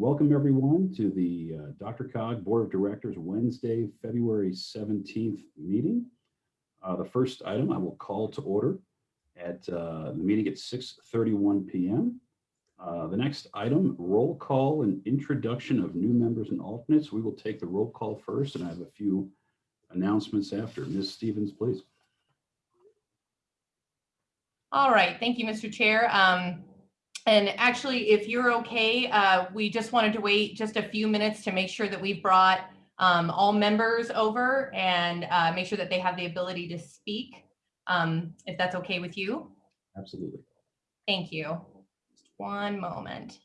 welcome everyone to the uh, DRCOG Board of Directors Wednesday, February 17th meeting. Uh, The first item I will call to order at uh, the meeting at 6:31 PM. Uh, The next item, roll call and introduction of new members and alternates. We will take the roll call first, and I have a few announcements after. Ms. Stevens, please. All right, thank you, Mr. Chair. Um, And actually, if you're okay, uh, we just wanted to wait just a few minutes to make sure that we've brought um, all members over and uh, make sure that they have the ability to speak, um, if that's okay with you. Absolutely. Thank you. Just one moment.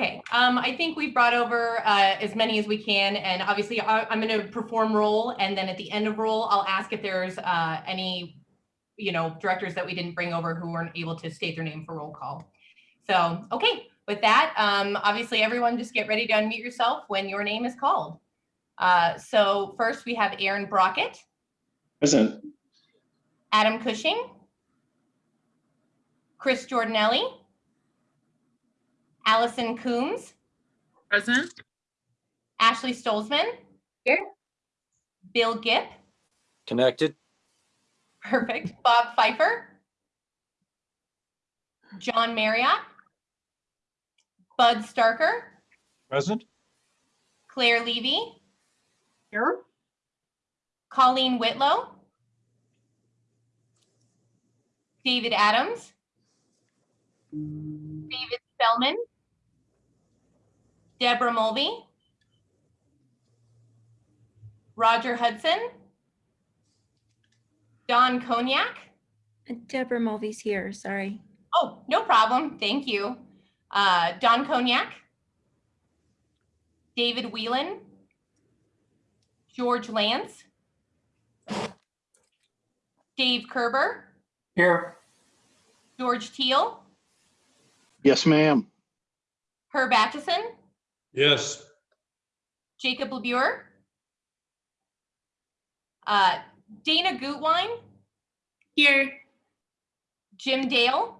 Okay, um, I think we've brought over uh, as many as we can, and obviously I, I'm going to perform roll, and then at the end of roll, I'll ask if there's uh, any, you know, directors that we didn't bring over who weren't able to state their name for roll call. So, okay, with that, um, obviously everyone just get ready to unmute yourself when your name is called. Uh, so first we have Aaron Brockett, Present. Adam Cushing, Chris Jordanelli, Allison Coombs, Present. Ashley Stolzman. Here. Bill Gipp, Connected. perfect. Bob Pfeiffer. John Marriott. Bud Starker, Present. Claire Levy, Here. Colleen Whitlow. David Adams. David Spellman. Deborah Mulvey. Roger Hudson. Don Cognac. Deborah Mulvey's here, sorry. Oh, no problem. Thank you. Uh, Don Cognac. David Whelan. George Lance. Dave Kerber. Here. George Teal. Yes, ma'am. Herb Atchison. Yes. Jacob LeBure. Uh, Dana Gutwein. Here. Jim Dale.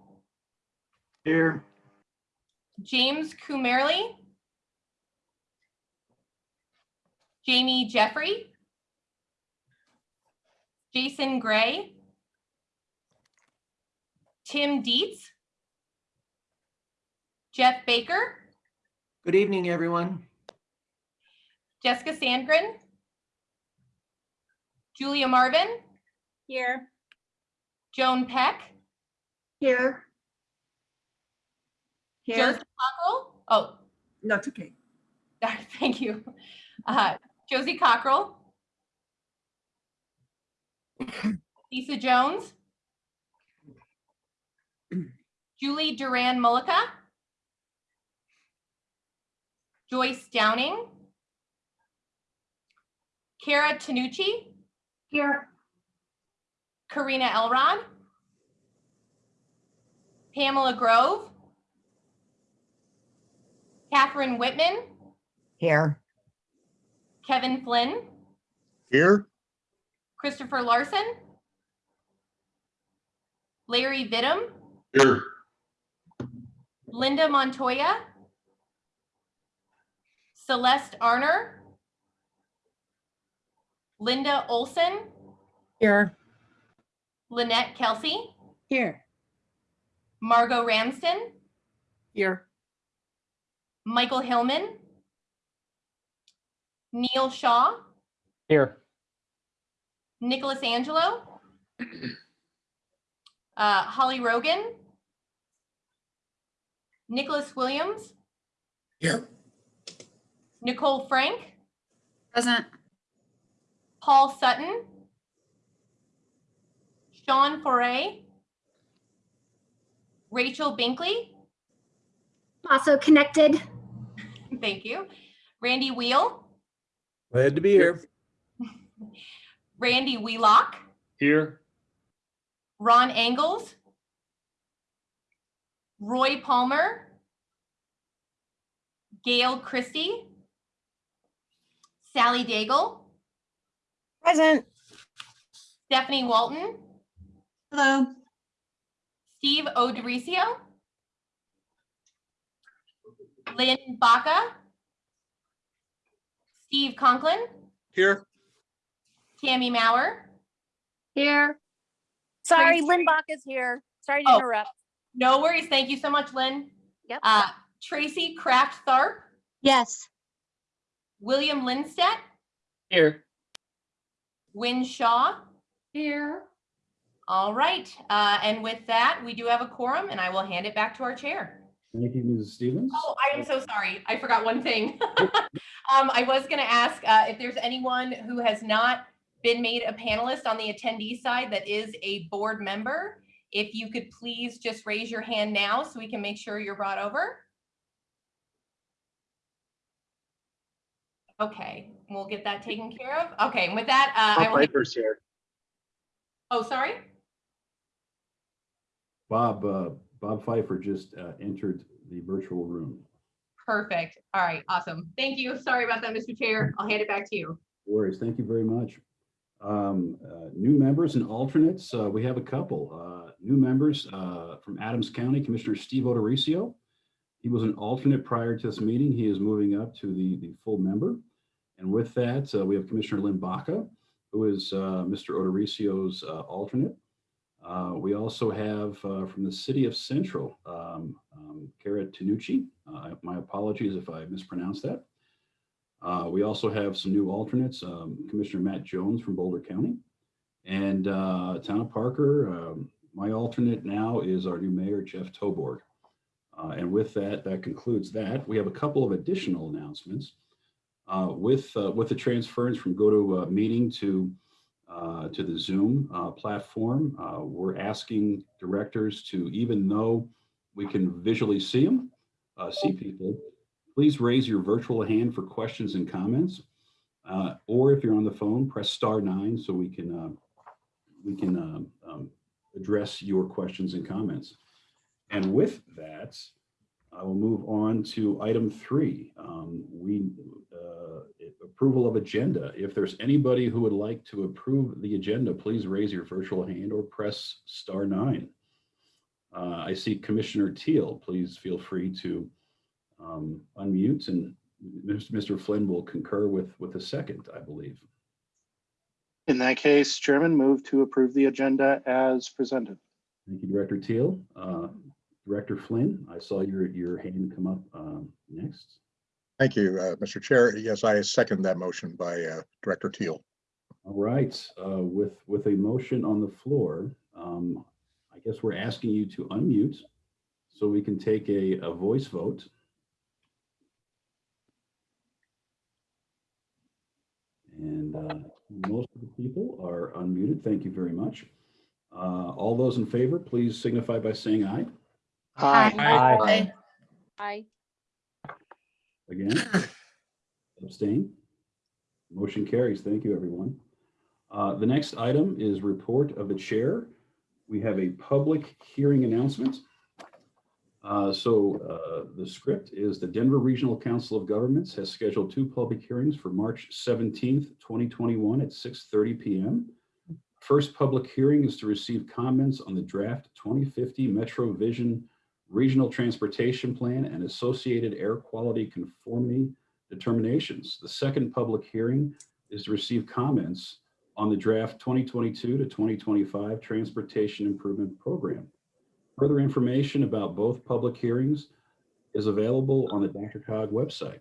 Here. James Kumerly. Jamie Jeffrey. Jason Gray. Tim Dietz. Jeff Baker, Good evening, everyone. Jessica Sandgren. Julia Marvin, Here. Joan Peck, Here. Josie Cockrell. Oh, No, it's okay. thank you. Uh, Josie Cockrell. Lisa Jones. Julie Duran Mullica. Joyce Downing. Kara Tanucci, Here. Karina Elrod. Pamela Grove. Catherine Whitman, Here, Kevin Flynn, Here. Christopher Larson. Larry Vidum, Here. Linda Montoya. Celeste Arner. Linda Olson, here, Lynette Kelsey, Here. Margot Ramsden, Here. Michael Hillman. Neil Shaw, Here. Nicholas Angelo. Uh, Holly Rogan. Nicholas Williams, Here. Nicole Frank, Present. Paul Sutton, Sean Foray, Rachel Binkley, Also connected. thank you, Randy Wheel, Glad to be here. Randy Wheelock, Here. Ron Angles, Roy Palmer, Gail Christie, Sally Daigle, Present. Stephanie Walton, Hello. Steve O'Dorisio, Lynn Baca, Steve Conklin, Here. Tammy Mauer, Here. Sorry, Tracy- Lynn Bach is here. Sorry Oh. to interrupt. no worries, thank you so much, Lynn. Yep. Uh, Tracy Kraft Tharp, Yes. William Lindstedt, Here. Win Shaw. Here. All right, uh, and with that, we do have a quorum and I will hand it back to our chair. Thank you, Mrs. Stevens. Oh, I am so sorry. I forgot one thing. Um, I was gonna ask, uh, if there's anyone who has not been made a panelist on the attendee side that is a board member, if you could please just raise your hand now so we can make sure you're brought over. Okay, we'll get that taken care of. Okay, and with that, uh, I will, Piper's here. oh, sorry? Bob, uh, Bob Pfeiffer just uh, entered the virtual room. Perfect. All right, awesome. Thank you. Sorry about that, Mr. Chair. I'll hand it back to you. No Worries, thank you very much. Um, uh, New members and alternates, uh, we have a couple. Uh, New members uh, from Adams County, Commissioner Steve O'Dorisio. He was an alternate prior to this meeting. He is moving up to the, the full member. And with that, uh, we have Commissioner Lynn Baca, who is uh, Mr. O'Dorisio's uh, alternate. We also have from the city of Central, um, um, Kara Tanucci. My apologies if I mispronounced that. Uh, We also have some new alternates, um, Commissioner Matt Jones from Boulder County. And uh, Town of Parker, um, my alternate now is our new mayor, Jeff Toborg. Uh, And with that, that concludes that. We have a couple of additional announcements. Uh, With, uh, with the transference from GoToMeeting to, uh, to to the Zoom uh, platform, uh, we're asking directors to, even though we can visually see them, uh, see people, please raise your virtual hand for questions and comments. Uh, Or if you're on the phone, press star nine so we can, uh, we can um, um, address your questions and comments. And with that, I will move on to item three. Um, We, uh, approval of agenda. If there's anybody who would like to approve the agenda, please raise your virtual hand or press star nine. Uh, I see Commissioner Teal. Please feel free to um, unmute and Mr. Flynn will concur with, with a second, I believe. In that case, Chairman, move to approve the agenda as presented. Thank you, Director Teal. Uh, Director Flynn, I saw your, your hand come up um, next. Thank you, uh, Mr. Chair. Yes, I second that motion by uh, Director Teal. All right, uh, with, with a motion on the floor, um, I guess we're asking you to unmute so we can take a, a voice vote. And uh, most of the people are unmuted. Thank you very much. Uh, All those in favor, please signify by saying aye. Aye. Aye. Aye. Again? Abstain? Motion carries. Thank you, everyone. Uh, The next item is report of the chair. We have a public hearing announcement. Uh, So uh, the script is the Denver Regional Council of Governments has scheduled two public hearings for March 17th, 2021 at 6:30 PM. First public hearing is to receive comments on the draft 2050 Metro Vision Regional Transportation Plan and associated air quality conformity determinations. The second public hearing is to receive comments on the draft 2022 to 2025 Transportation Improvement Program. Further information about both public hearings is available on the Dr. DRCOG website.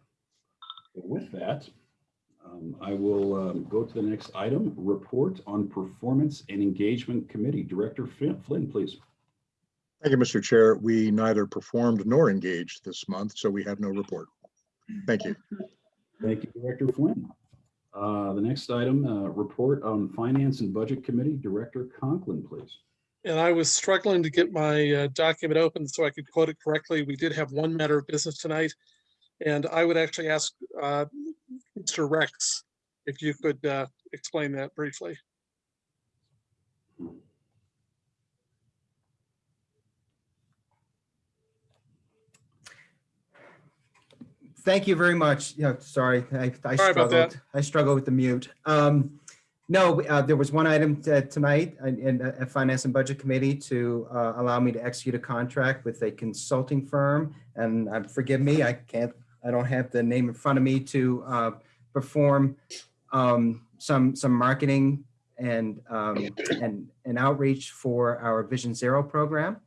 With that, um, I will um, go to the next item, report on performance and engagement committee. Director Flynn, please. Thank you, Mr. Chair. We neither performed nor engaged this month, so we have no report. Thank you. Thank you, Director Flynn. Uh, The next item, uh, report on Finance and Budget Committee, Director Conklin, please. And I was struggling to get my uh, document open so I could quote it correctly. We did have one matter of business tonight. And I would actually ask uh, Mr. Rex if you could uh, explain that briefly. Thank you very much. Yeah, sorry, I, I Sorry struggled. I struggle with the mute. Um, no, uh, there was one item tonight in, in a Finance and Budget Committee to uh, allow me to execute a contract with a consulting firm. And uh, forgive me, I can't, I don't have the name in front of me to uh, perform um, some, some marketing and, um, and, and outreach for our Vision Zero program.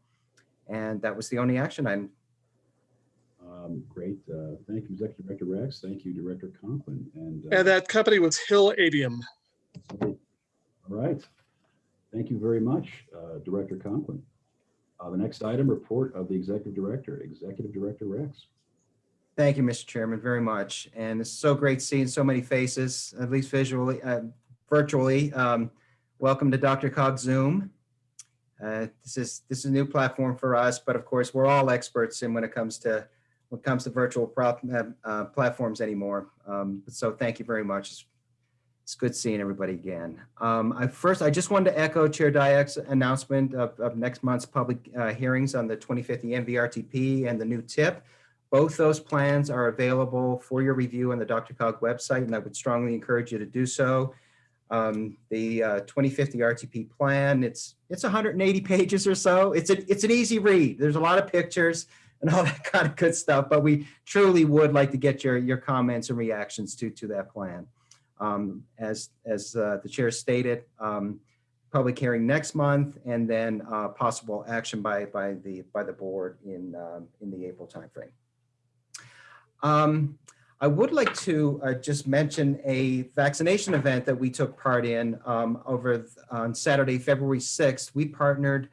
And that was the only action item. Um, Great. uh, Thank you, Executive Director Rex. Thank you, Director Conklin. And. uh, And that company was Hill Adium. All right. Thank you very much, uh, Director Conklin. Uh, The next item, report of the Executive Director, Executive Director Rex. Thank you, Mr. Chairman, very much. And it's so great seeing so many faces, at least visually, uh, virtually. Um, Welcome to DRCOG Zoom. Uh, This is, this is a new platform for us, but of course, we're all experts in when it comes to, when it comes to virtual prop- uh, platforms anymore. Um, So thank you very much. It's- It's good seeing everybody again. Um, I first, I just wanted to echo Chair Diak's announcement of, of next month's public uh, hearings on the 2050 MVRTP and the new tip. Both those plans are available for your review on the DRCOG website, and I would strongly encourage you to do so. Um, the uh, 2050 RTP plan, it's it's 180 pages or so. It's a, it's an easy read. There's a lot of pictures and all that kind of good stuff, but we truly would like to get your your comments and reactions to to that plan. Um, as as uh, the chair stated, um, public hearing next month, and then uh, possible action by by the by the board in um, in the April timeframe. Um, I would like to uh, just mention a vaccination event that we took part in um, over on Saturday, February 6th. We partnered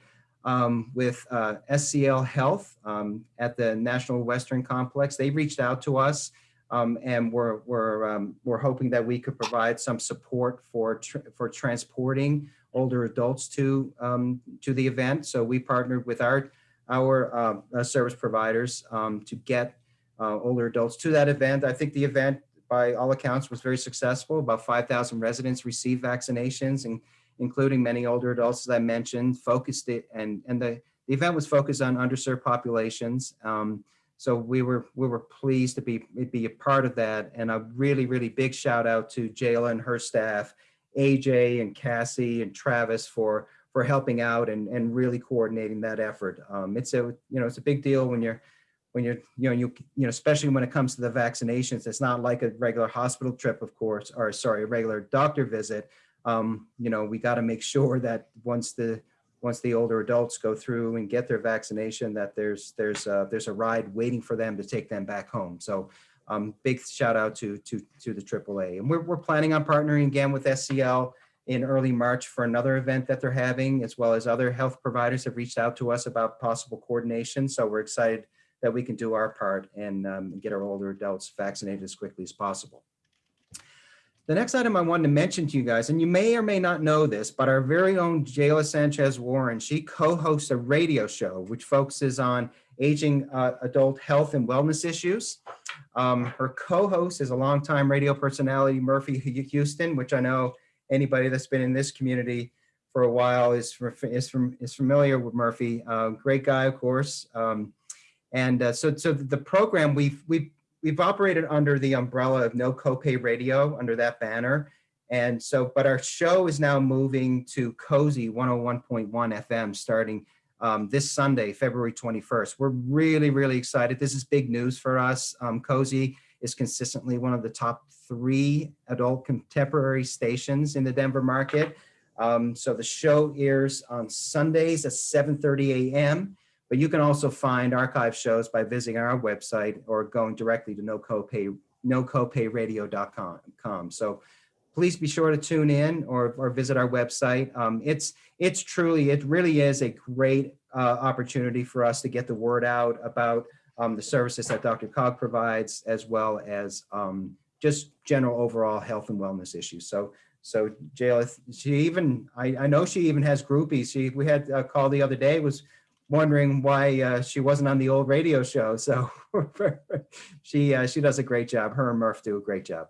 um, with uh, SCL Health um, at the National Western Complex. They reached out to us um, and we're, we're, um, we're hoping that we could provide some support for, tr- for transporting older adults to, um, to the event. So we partnered with our, our uh, uh, service providers um, to get uh, older adults to that event. I think the event, by all accounts, was very successful. About 5,000 residents received vaccinations, and including many older adults, as I mentioned, focused it, and, and the, the event was focused on underserved populations. Um, so we were we were pleased to be be a part of that, and a really really big shout out to Jayla and her staff, AJ and Cassie and Travis for for helping out and and really coordinating that effort. Um, it's a you know it's a big deal when you're when you're you know you you know especially when it comes to the vaccinations. It's not like a regular hospital trip, of course, or sorry, a regular doctor visit. Um, you know we got to make sure that once the once the older adults go through and get their vaccination, that there's there's a, there's a ride waiting for them to take them back home. So um, big shout out to to to the AAA. And we're we're planning on partnering again with SCL in early March for another event that they're having, as well as other health providers have reached out to us about possible coordination. So we're excited that we can do our part and um, get our older adults vaccinated as quickly as possible. The next item I wanted to mention to you guys, and you may or may not know this, but our very own Jayla Sanchez Warren, she co-hosts a radio show which focuses on aging uh, adult health and wellness issues. Um, her co-host is a longtime radio personality, Murphy Huston, which I know anybody that's been in this community for a while is, is, from, is familiar with Murphy. Uh, great guy, of course. Um, and uh, so, so the program we've, we've we've operated under the umbrella of no copay radio under that banner. And so, but our show is now moving to KOSI 101.1 FM starting um, this Sunday, February 21st. We're really, really excited. This is big news for us. Um, KOSI is consistently one of the top three adult contemporary stations in the Denver market. Um, so the show airs on Sundays at 7.30 a.m. But you can also find archive shows by visiting our website or going directly to no copay, nocopayradio.com. So please be sure to tune in or, or visit our website. Um, it's, it's truly, it really is a great uh, opportunity for us to get the word out about um, the services that DRCOG provides, as well as um, just general overall health and wellness issues. So, so Jill, she even, I, I know she even has groupies. She, we had a call the other day, was wondering why uh, she wasn't on the old radio show. So she, uh, she does a great job. Her and Murph do a great job.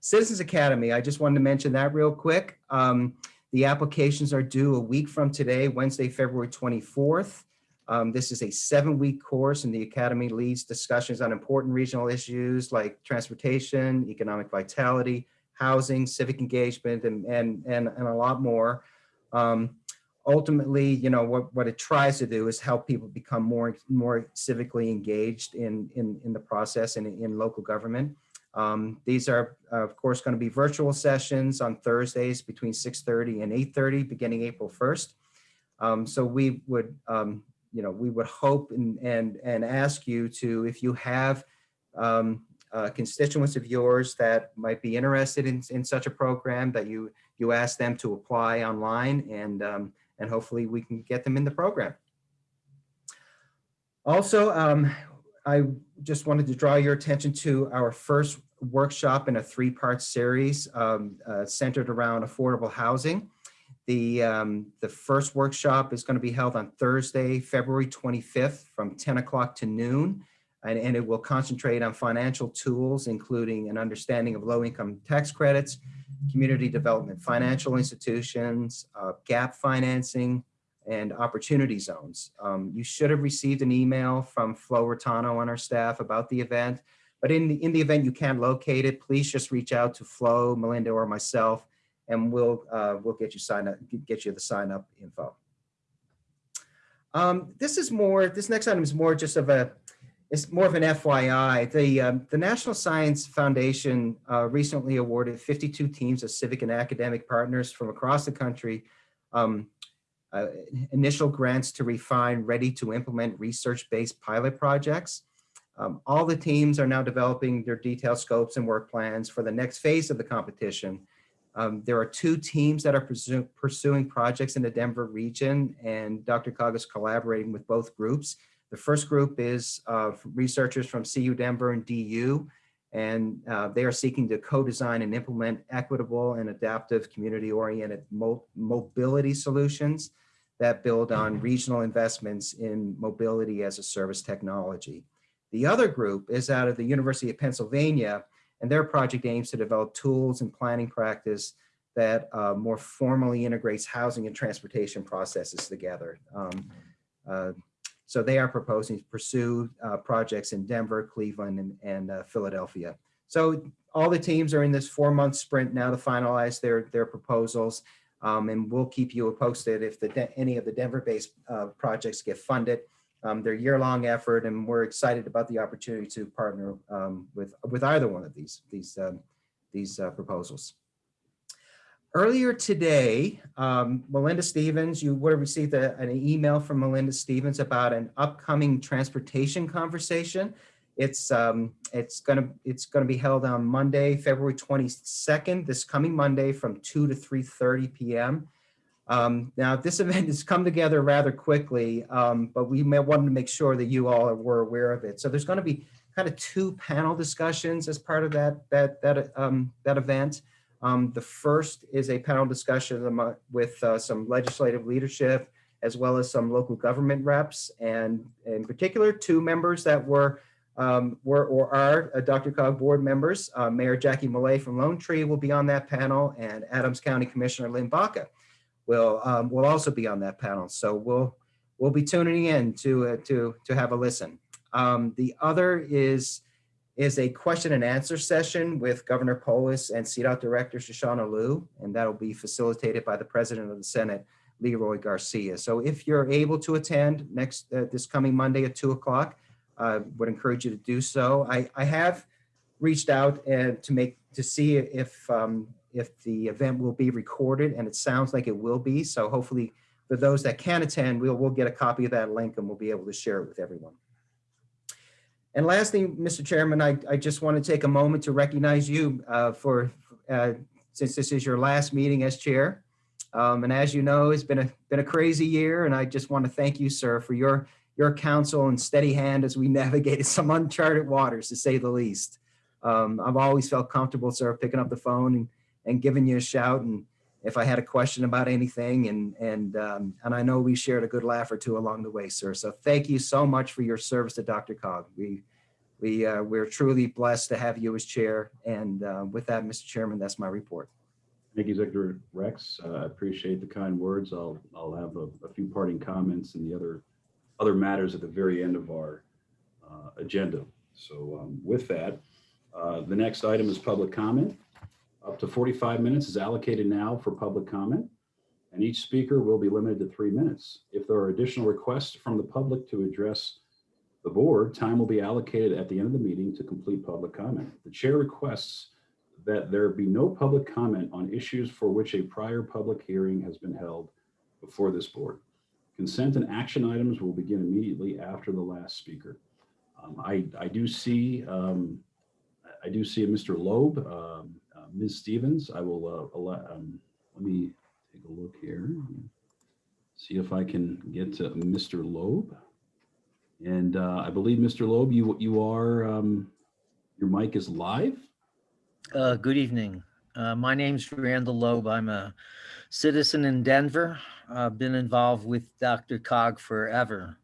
Citizens Academy, I just wanted to mention that real quick. Um, the applications are due a week from today, Wednesday, February 24th. Um, this is a seven-week course and the Academy leads discussions on important regional issues like transportation, economic vitality, housing, civic engagement, and, and, and, and a lot more. Um, ultimately, you know, what, what it tries to do is help people become more, more civically engaged in, in, in the process and in local government. Um, these are, of course, going to be virtual sessions on Thursdays between 6.30 and 8.30, beginning April 1st. Um, so we would, um, you know, we would hope and, and, and ask you to, if you have um, uh, constituents of yours that might be interested in, in such a program, that you, you ask them to apply online and, um, and hopefully we can get them in the program. Also, um, I just wanted to draw your attention to our first workshop in a three-part series um, uh, centered around affordable housing. The, um, the first workshop is going to be held on Thursday, February 25th from 10 o'clock to noon. And, and it will concentrate on financial tools, including an understanding of low-income tax credits, community development financial institutions, uh, gap financing, and opportunity zones. Um, you should have received an email from Flo Raitano on our staff about the event. But in the, in the event you can't locate it, please just reach out to Flo, Melinda, or myself, and we'll uh, we'll get you sign up, get you the sign up info. Um, this is more. This next item is more just of a. It's more of an FYI. The um, the National Science Foundation uh, recently awarded 52 teams of civic and academic partners from across the country um, uh, initial grants to refine ready to implement research-based pilot projects. Um, all the teams are now developing their detailed scopes and work plans for the next phase of the competition. Um, there are two teams that are pursuing projects in the Denver region and DRCOG is collaborating with both groups. The first group is uh, researchers from CU Denver and DU, and uh, they are seeking to co-design and implement equitable and adaptive community-oriented mo mobility solutions that build on regional investments in mobility as a service technology. The other group is out of the University of Pennsylvania, and their project aims to develop tools and planning practice that uh, more formally integrates housing and transportation processes together. Um, uh, so they are proposing to pursue uh, projects in Denver, Cleveland, and, and uh, Philadelphia. So all the teams are in this four-month sprint now to finalize their, their proposals. Um, and we'll keep you posted if the, any of the Denver-based uh, projects get funded. Um, they're year-long effort, and we're excited about the opportunity to partner um, with with either one of these these um, these uh, proposals. Earlier today, um, Melinda Stevens, you would have received a, an email from Melinda Stevens about an upcoming transportation conversation. It's um, it's gonna it's gonna be held on Monday, February 22nd, this coming Monday from 2 to 3:30 p.m. Um, now, this event has come together rather quickly, um, but we may want to make sure that you all were aware of it. So there's going to be kind of two panel discussions as part of that that that um, that event. Um, the first is a panel discussion with uh, some legislative leadership, as well as some local government reps, and in particular, two members that were um, were or are uh, DRCOG board members. Uh, Mayor Jackie Millet from Lone Tree will be on that panel, and Adams County Commissioner Lynn Baca will um, will also be on that panel. So we'll we'll be tuning in to uh, to to have a listen. Um, the other is is a question and answer session with Governor Polis and CDOT Director Shoshana Lew, and that'll be facilitated by the President of the Senate, Leroy Garcia. So if you're able to attend next uh, this coming Monday at two o'clock, I uh, would encourage you to do so. I, I have reached out to make to see if um, if the event will be recorded and it sounds like it will be. So hopefully for those that can attend, we'll, we'll get a copy of that link and we'll be able to share it with everyone. And lastly, Mr. Chairman, I, I just want to take a moment to recognize you uh, for, uh, since this is your last meeting as chair. Um, and as you know, it's been a, been a crazy year and I just want to thank you, sir, for your, your counsel and steady hand as we navigated some uncharted waters to say the least. Um, I've always felt comfortable, sir, picking up the phone and, and giving you a shout and if I had a question about anything and, and, um, and I know we shared a good laugh or two along the way, sir. So thank you so much for your service to DRCOG. We, we, uh, we're truly blessed to have you as chair. And, uh, with that, Mr. Chairman, that's my report. Thank you, Executive Rex. Uh, I appreciate the kind words. I'll, I'll have a, a few parting comments and the other, other matters at the very end of our uh, agenda. So um, with that, uh, the next item is public comment. Up to 45 minutes is allocated now for public comment, and each speaker will be limited to three minutes. If there are additional requests from the public to address the board, time will be allocated at the end of the meeting to complete public comment. The chair requests that there be no public comment on issues for which a prior public hearing has been held before this board. Consent and action items will begin immediately after the last speaker. Um, I, I do see, um, I do see a Mr. Loeb, um, Ms. Stevens. I will, uh, allow- um, let me take a look here. See if I can get to Mr. Loeb. And uh, I believe, Mr. Loeb, you, you are, um, your mic is live? Uh, good evening. My name's Randall Loeb. I'm a citizen in Denver. I've been involved with DRCOG forever.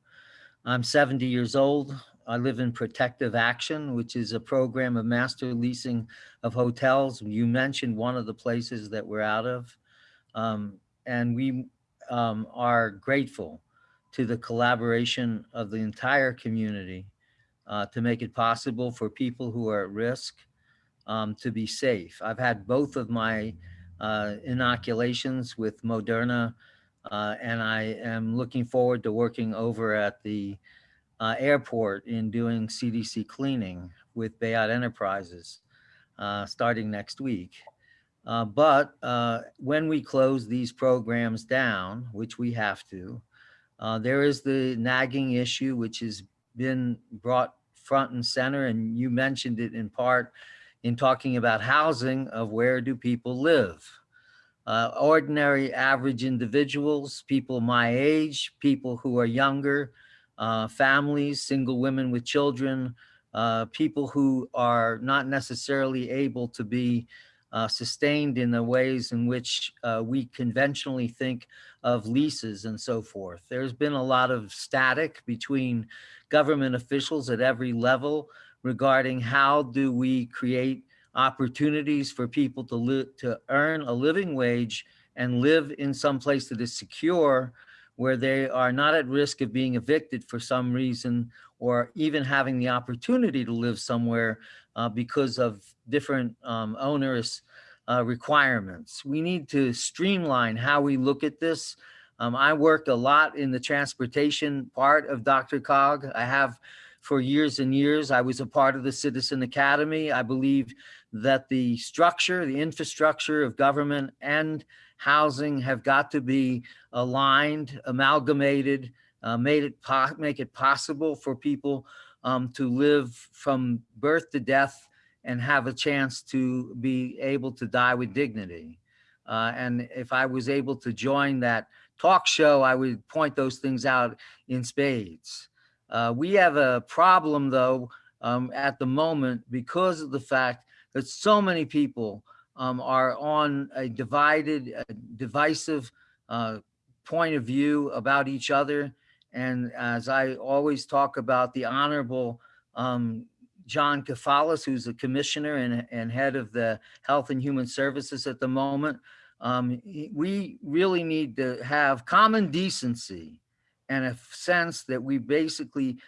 I'm 70 years old. I live in Protective Action, which is a program of master leasing of hotels. You mentioned one of the places that we're out of. Um, and we um, are grateful to the collaboration of the entire community uh, to make it possible for people who are at risk um, to be safe. I've had both of my uh, inoculations with Moderna, uh, and I am looking forward to working over at the uh, airport in doing CDC cleaning with Bayard Enterprises uh, starting next week. Uh, but uh, when we close these programs down, which we have to, uh, there is the nagging issue, which has been brought front and center, and you mentioned it in part in talking about housing of where do people live. Uh, ordinary average individuals, people my age, people who are younger, uh, families, single women with children, uh, people who are not necessarily able to be uh, sustained in the ways in which uh, we conventionally think of leases and so forth. There's been a lot of static between government officials at every level regarding how do we create opportunities for people to to earn a living wage and live in some place that is secure where they are not at risk of being evicted for some reason or even having the opportunity to live somewhere uh, because of different um, onerous uh, requirements. We need to streamline how we look at this. Um, I worked a lot in the transportation part of DRCOG. I have for years and years. I was a part of the Citizen Academy. I believe that the structure, the infrastructure of government and housing have got to be aligned, amalgamated, uh, made it make it possible for people um, to live from birth to death and have a chance to be able to die with dignity. Uh, and if I was able to join that talk show, I would point those things out in spades. Uh, we have a problem though um, at the moment because of the fact that so many people um, are on a divided, uh, divisive uh, point of view about each other. And as I always talk about the Honorable um, John Kefalas, who's a commissioner and, and head of the Health and Human Services at the moment, um, we really need to have common decency and a sense that we basically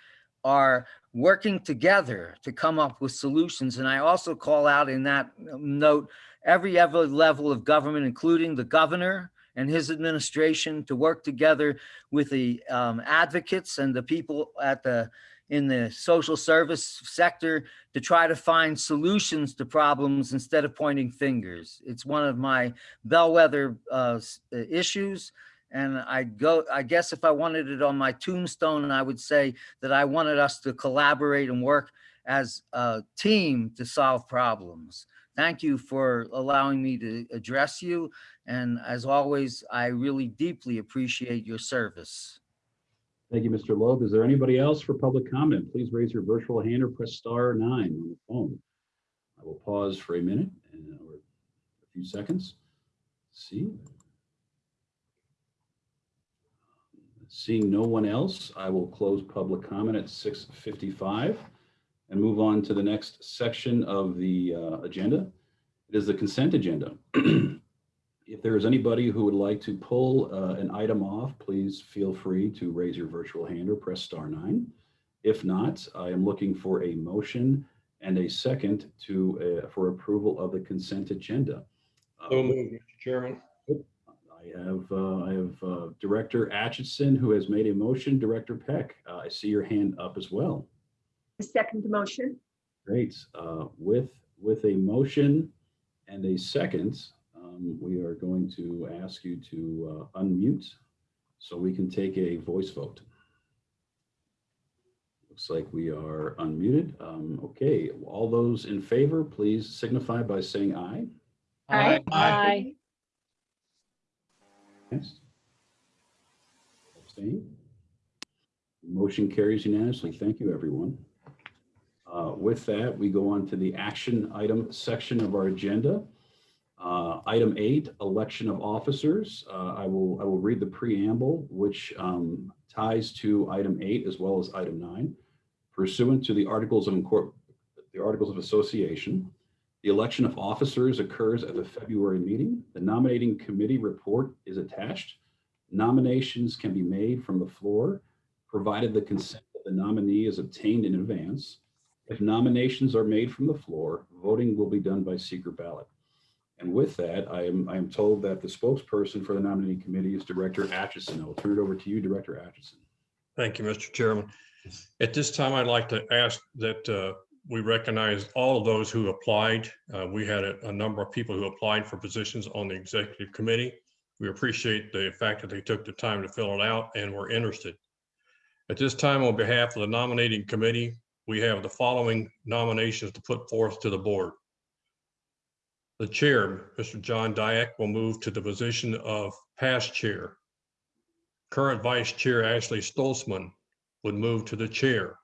are working together to come up with solutions. And I also call out in that note, every ever level of government, including the governor and his administration to work together with the um, advocates and the people at the in the social service sector to try to find solutions to problems instead of pointing fingers. It's one of my bellwether uh, issues. And I go, I guess if I wanted it on my tombstone, I would say that I wanted us to collaborate and work as a team to solve problems. Thank you for allowing me to address you. And as always, I really deeply appreciate your service. Thank you, Mr. Loeb. Is there anybody else for public comment? Please raise your virtual hand or press star nine on the phone. I will pause for a minute and or a few seconds. See. Seeing no one else, I will close public comment at 6:55 and move on to the next section of the uh, agenda. It is the consent agenda. If there is anybody who would like to pull uh, an item off, please feel free to raise your virtual hand or press star nine. If not, I am looking for a motion and a second to, uh, for approval of the consent agenda. So moved, Mr. Chairman. I have, uh, I have uh, Director Atchison who has made a motion. Director Peck, uh, I see your hand up as well. Second motion. Great. Uh, With, with a motion and a second, um, we are going to ask you to uh, unmute so we can take a voice vote. Looks like we are unmuted. Um, Okay, all those in favor, please signify by saying aye. Aye. Aye. Yes. Abstain? Motion carries unanimously. Thank you, everyone. Uh, With that, we go on to the action item section of our agenda. Uh, Item eight, election of officers. Uh, I will, I will read the preamble, which um, ties to item eight as well as item nine. Pursuant to the Articles of the Articles of Association, the election of officers occurs at the February meeting. The nominating committee report is attached. Nominations can be made from the floor, provided the consent of the nominee is obtained in advance. If nominations are made from the floor, voting will be done by secret ballot. And with that, I am, I am told that the spokesperson for the nominating committee is Director Atchison. I will turn it over to you, Director Atchison. Thank you, Mr. Chairman. At this time, I'd like to ask that uh, we recognize all of those who applied. Uh, We had a a number of people who applied for positions on the executive committee. We appreciate the fact that they took the time to fill it out and were interested. At this time, on behalf of the nominating committee, we have the following nominations to put forth to the board. The chair, Mr. John Diak, will move to the position of past chair. Current vice chair Ashley Stolzman would move to the chair.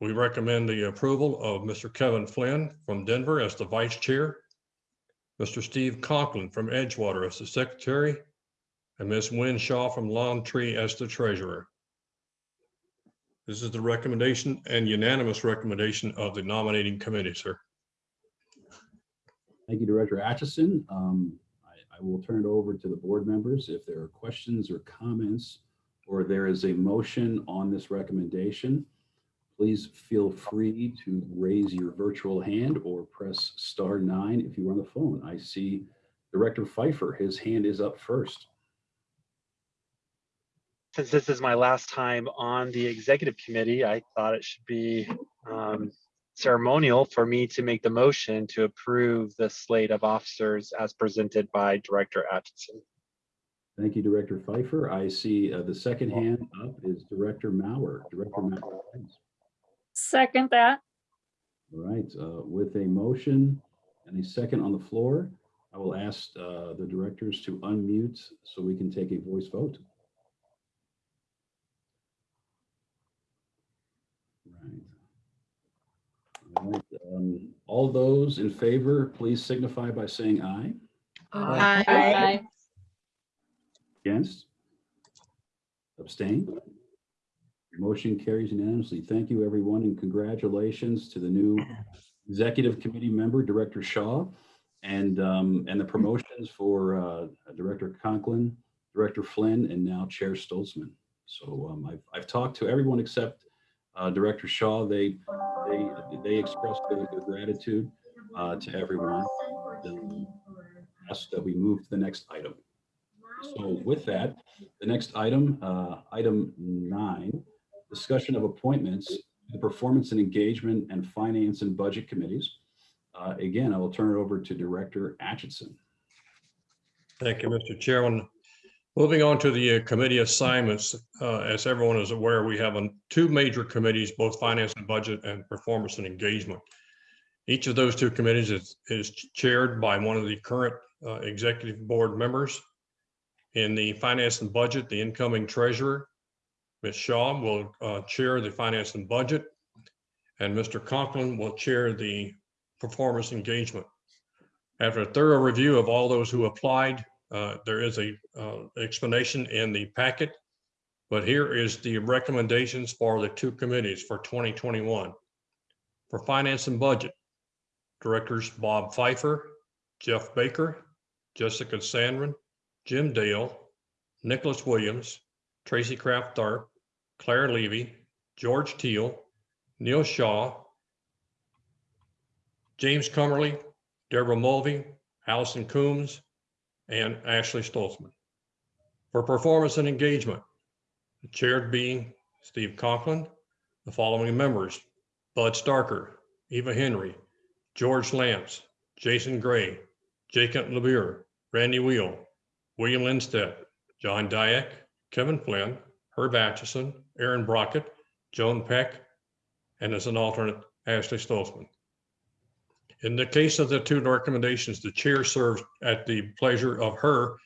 We recommend the approval of Mr. Kevin Flynn from Denver as the vice chair, Mr. Steve Conklin from Edgewater as the secretary, and Ms. Wynn Shaw from Lone Tree as the treasurer. This is the recommendation and unanimous recommendation of the nominating committee, sir. Thank you, Director Atchison. Um, I, I will turn it over to the board members if there are questions or comments, or there is a motion on this recommendation. Please feel free to raise your virtual hand or press star nine if you are on the phone. I see Director Pfeiffer, his hand is up first. Since this is my last time on the executive committee, I thought it should be um, ceremonial for me to make the motion to approve the slate of officers as presented by Director Atchison. Thank you, Director Pfeiffer. I see uh, the second hand up is Director Mauer. Director Mauer. please. Second that. All right, uh, with a motion and a second on the floor, I will ask uh, the directors to unmute so we can take a voice vote. Right. All right, um, All those in favor, please signify by saying aye. Aye. aye Against? Abstain? Motion carries unanimously. Thank you, everyone, and congratulations to the new Executive Committee member, Director Shaw, and, um, and the promotions for uh, Director Conklin, Director Flynn, and now Chair Stolzman. So um, I've, I've talked to everyone except uh, Director Shaw. They, they, they expressed their their gratitude uh, to everyone. Ask that we move to the next item. So with that, the next item, uh, item nine, discussion of appointments, the performance and engagement and finance and budget committees. Uh, Again, I will turn it over to Director Atchison. Thank you, Mr. Chairman. Moving on to the uh, committee assignments, uh, as everyone is aware, we have two major committees, both finance and budget and performance and engagement. Each of those two committees is, is chaired by one of the current uh, executive board members. In the finance and budget, the incoming treasurer, Ms. Shaw, will uh, chair the finance and budget. And Mr. Conklin will chair the performance engagement. After a thorough review of all those who applied, uh, there is a uh, explanation in the packet. But here is the recommendations for the two committees for 2021. For Finance and Budget, Directors Bob Pfeiffer, Jeff Baker, Jessica Sandgren, Jim Dale, Nicholas Williams, Tracy Kraft Tharp, Claire Levy, George Teal, Neil Shaw, James Comerly, Deborah Mulvey, Allison Coombs, and Ashley Stolzman. For performance and engagement, the chair being Steve Conklin, the following members, Bud Starker, Eva Henry, George Lance, Jason Gray, Jacob Labure, Randy Wheel, William Lindstedt, John Diak, Kevin Flynn, Herb Atchison, Aaron Brockett, Joan Peck, and as an alternate, Ashley Stolzman. In the case of the two recommendations, the chair serves at the pleasure of her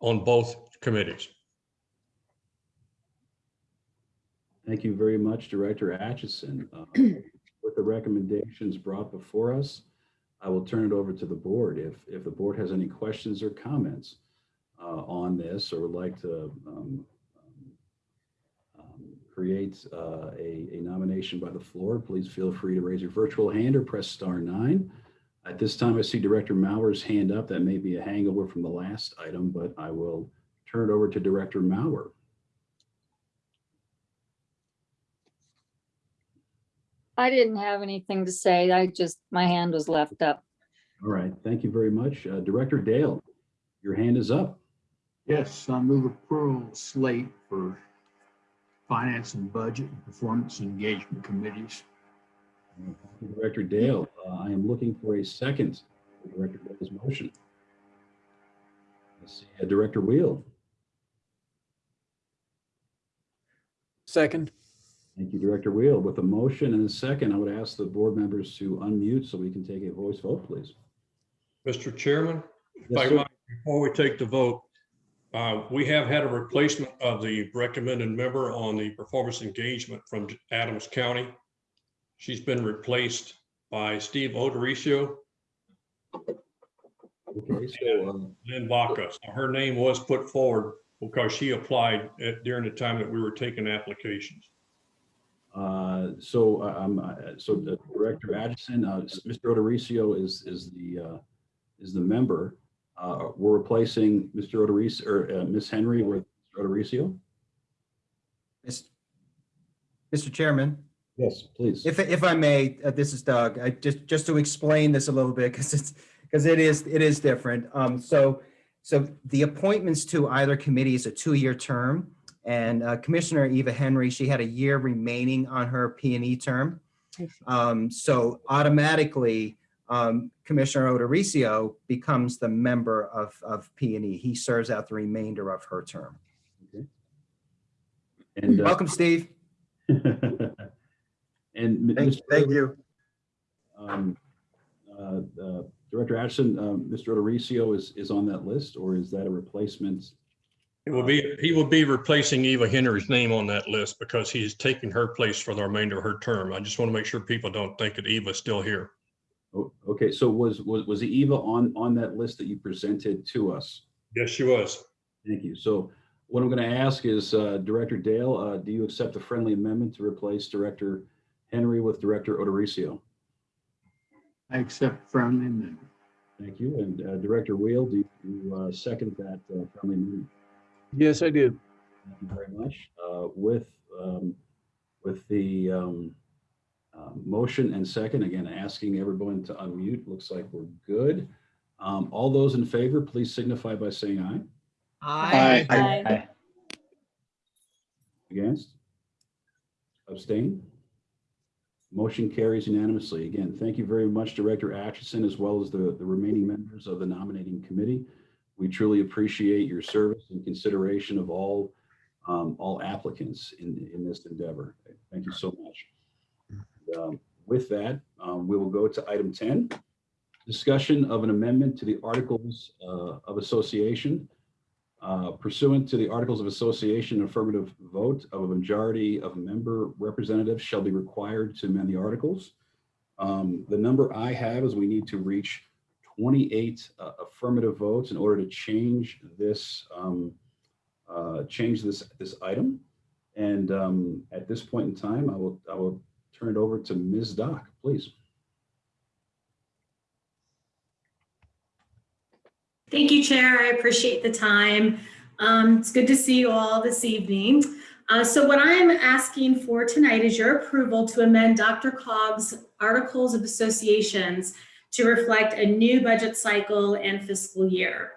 on both committees. Thank you very much, Director Atchison. Uh, With the recommendations brought before us, I will turn it over to the board. If, if the board has any questions or comments uh, on this or would like to um, um, create uh, a, a nomination by the floor, please feel free to raise your virtual hand or press star nine. At this time, I see Director Mauer's hand up. That may be a hangover from the last item, but I will turn it over to Director Mauer. I didn't have anything to say. I just, my hand was left up. All right, thank you very much. Uh, Director Dale, your hand is up. Yes, I move approval slate for finance and budget and performance engagement committees. Thank Director Dale, uh, I am looking for a second for Director Dale's motion. Let's see, uh, Director Wheel. Second. Thank you, Director Wheel. With a motion and a second, I would ask the board members to unmute so we can take a voice vote, please. Mr. Chairman, if Yes, I sir. might, before we take the vote, uh, we have had a replacement of the recommended member on the performance engagement from Adams County. She's been replaced by Steve O'Dorisio, Okay, so, um, Lynn Vaca. So Her name was put forward because she applied at- during the time that we were taking applications. uh, so, uh, um, uh, so uh, Director Atchison, uh, Mr. O'Dorisio is, is the, uh, is the member. Uh, We're replacing Mr. O'Dorisio, or uh, Ms. Henry with Mr. O'Dorisio? Mis- Mr. Chairman, Yes, please. if, if I may, uh, this is Doug, I just, just to explain this a little bit, because it's, because it is, it is different. Um, so, so the appointments to either committee is a two-year term. And uh, Commissioner Eva Henry, she had a year remaining on her P and E term. Um, so automatically, um, Commissioner O'Dorisio becomes the member of, of P and E. He serves out the remainder of her term. Okay. And, uh, Welcome, Steve. And Thank, Mr. thank you. um, uh, uh, Director Ashton, um, Mr. O'Dorisio is, is on that list, or is that a replacement? It will be, he will be replacing Eva Henry's name on that list because he's taking her place for the remainder of her term. I just want to make sure people don't think that Eva's still here. Oh, Okay, so was, was, was Eva on, on that list that you presented to us? Yes, she was. Thank you. So what I'm going to ask is, uh, Director Dale, uh, do you accept a friendly amendment to replace Director Henry with Director O'Dorisio? I accept friendly amendment. Thank you. And uh, Director Wheel, do you uh, second that uh, friendly amendment? Yes, I do. Thank you very much. Uh, With, um, with the um, uh, motion and second, again, asking everyone to unmute, looks like we're good. Um, All those in favor, please signify by saying aye. Aye. Aye. Against? Abstain? Motion carries unanimously. Again, thank you very much, Director Atchison, as well as the, the remaining members of the nominating committee. We truly appreciate your service and consideration of all, um, all applicants in, in this endeavor. Thank you so much. Um, With that, um, we will go to item 10, discussion of an amendment to the Articles uh, of Association uh, pursuant to the Articles of Association, affirmative vote of a majority of member representatives shall be required to amend the articles. Um, The number I have is we need to reach 28 uh, affirmative votes in order to change this, um, uh, change this, this item. And um, at this point in time, I will, I will turn it over to Ms. Doc, please. Thank you, Chair. I appreciate the time. Um, It's good to see you all this evening. Uh, So what I'm asking for tonight is your approval to amend DRCOG's Articles of Associations to reflect a new budget cycle and fiscal year.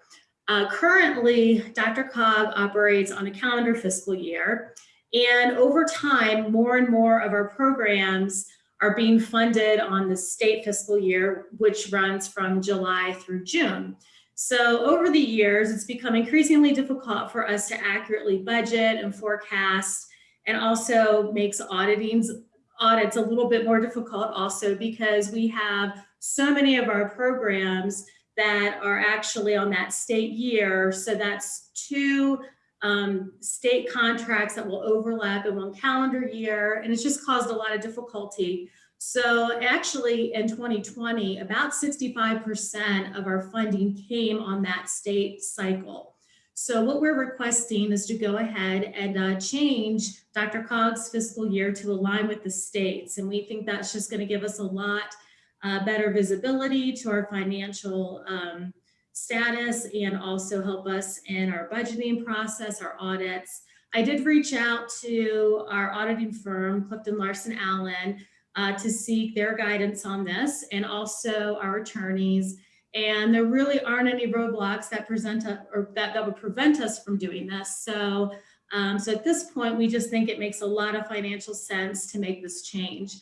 Uh, Currently, DRCOG operates on a calendar fiscal year. And over time, more and more of our programs are being funded on the state fiscal year, which runs from July through June. So over the years, it's become increasingly difficult for us to accurately budget and forecast and also makes auditing audits a little bit more difficult also because we have so many of our programs that are actually on that state year. So that's two um, state contracts that will overlap in one calendar year. And it's just caused a lot of difficulty. So actually in 2020, about 65% of our funding came on that state cycle. So what we're requesting is to go ahead and uh, change DRCOG's fiscal year to align with the states. And we think that's just going to give us a lot uh, better visibility to our financial um, status and also help us in our budgeting process, our audits. I did reach out to our auditing firm, Clifton Larson Allen, uh, to seek their guidance on this and also our attorneys. And there really aren't any roadblocks that present a, or that, that would prevent us from doing this. So, um, so at this point, we just think it makes a lot of financial sense to make this change.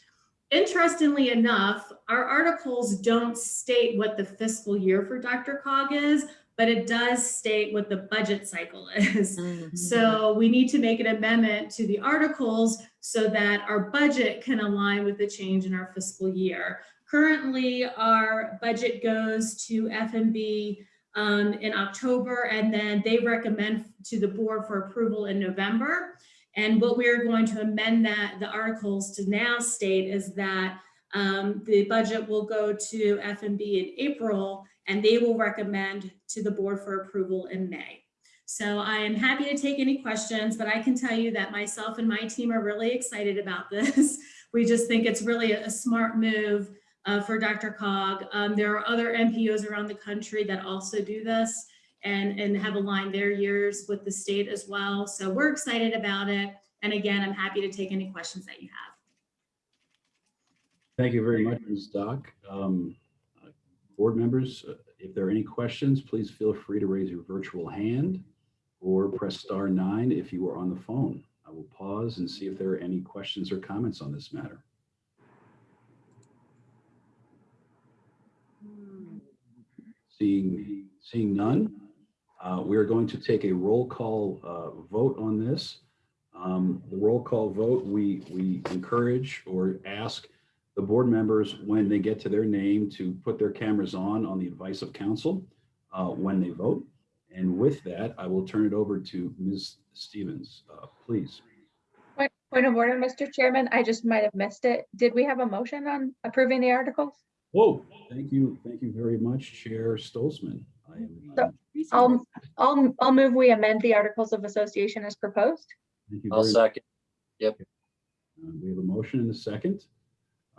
Interestingly enough, our articles don't state what the fiscal year for DRCOG is, but it does state what the budget cycle is. So we need to make an amendment to the articles so that our budget can align with the change in our fiscal year. Currently, our budget goes to FMB um, in October, and then they recommend to the board for approval in November. And what we're going to amend that, the articles to now state is that um, the budget will go to FMB in April, and they will recommend to the board for approval in May. So I am happy to take any questions, but I can tell you that myself and my team are really excited about this. We just think it's really a smart move uh, for DRCOG. Um, there are other NPOs around the country that also do this and, and have aligned their years with the state as well. So we're excited about it. And again, I'm happy to take any questions that you have. Thank you very much, Ms. Doc. Um, Board members, uh, if there are any questions, please feel free to raise your virtual hand or press star nine if you are on the phone. I will pause and see if there are any questions or comments on this matter. Seeing, seeing none, uh, we are going to take a roll call uh, vote on this. Um, The roll call vote, we, we encourage or ask the board members, when they get to their name, to put their cameras on, on the advice of council uh, when they vote. And with that, I will turn it over to Ms. Stevens, Uh, please. Point point of order, Mr. Chairman, I just might have missed it. Did we have a motion on approving the articles? Whoa, thank you, thank you very much, Chair Stolzman. I am, So- um, I'll, I'll, I'll move we amend the Articles of Association as proposed. thank you I'll very much. second. Yep. Uh, We have a motion and a second.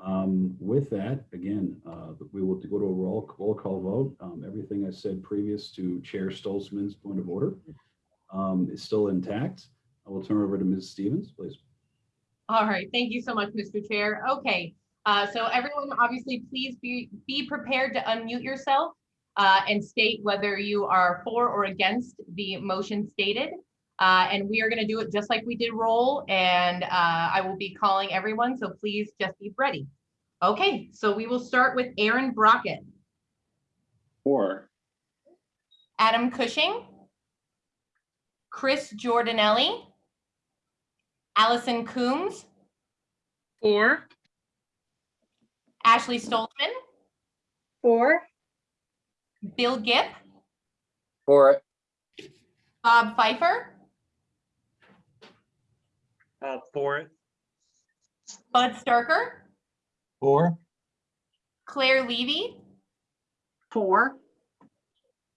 Um, With that, again, uh, we will go to a roll, roll call vote. Um, Everything I said previous to Chair Stolzman's point of order um, is still intact. I will turn over to Ms. Stevens, please. All right, thank you so much, Mr. Chair. Okay, uh, so everyone, obviously, please be, be prepared to unmute yourself uh, and state whether you are for or against the motion stated. Uh, and we are gonna do it just like we did roll, and uh, I will be calling everyone, so please just be ready. Okay, so we will start with Aaron Brockett, Four. Adam Cushing, Chris Jordanelli, Allison Coombs, Four. Ashley Stolzman, Four, Bill Gipp, For it. Bob Pfeiffer, Uh, for it. Bud Starker, Four. Claire Levy, Four.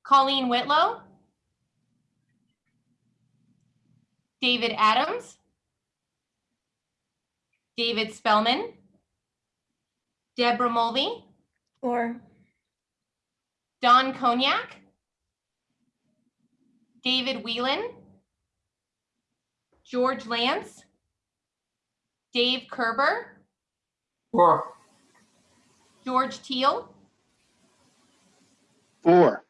Colleen Whitlow, David Adams, David Spellman, Deborah Mulvey, Four. Don Cognac, David Whelan, George Lance, Dave Kerber, Four. George Teal, Four.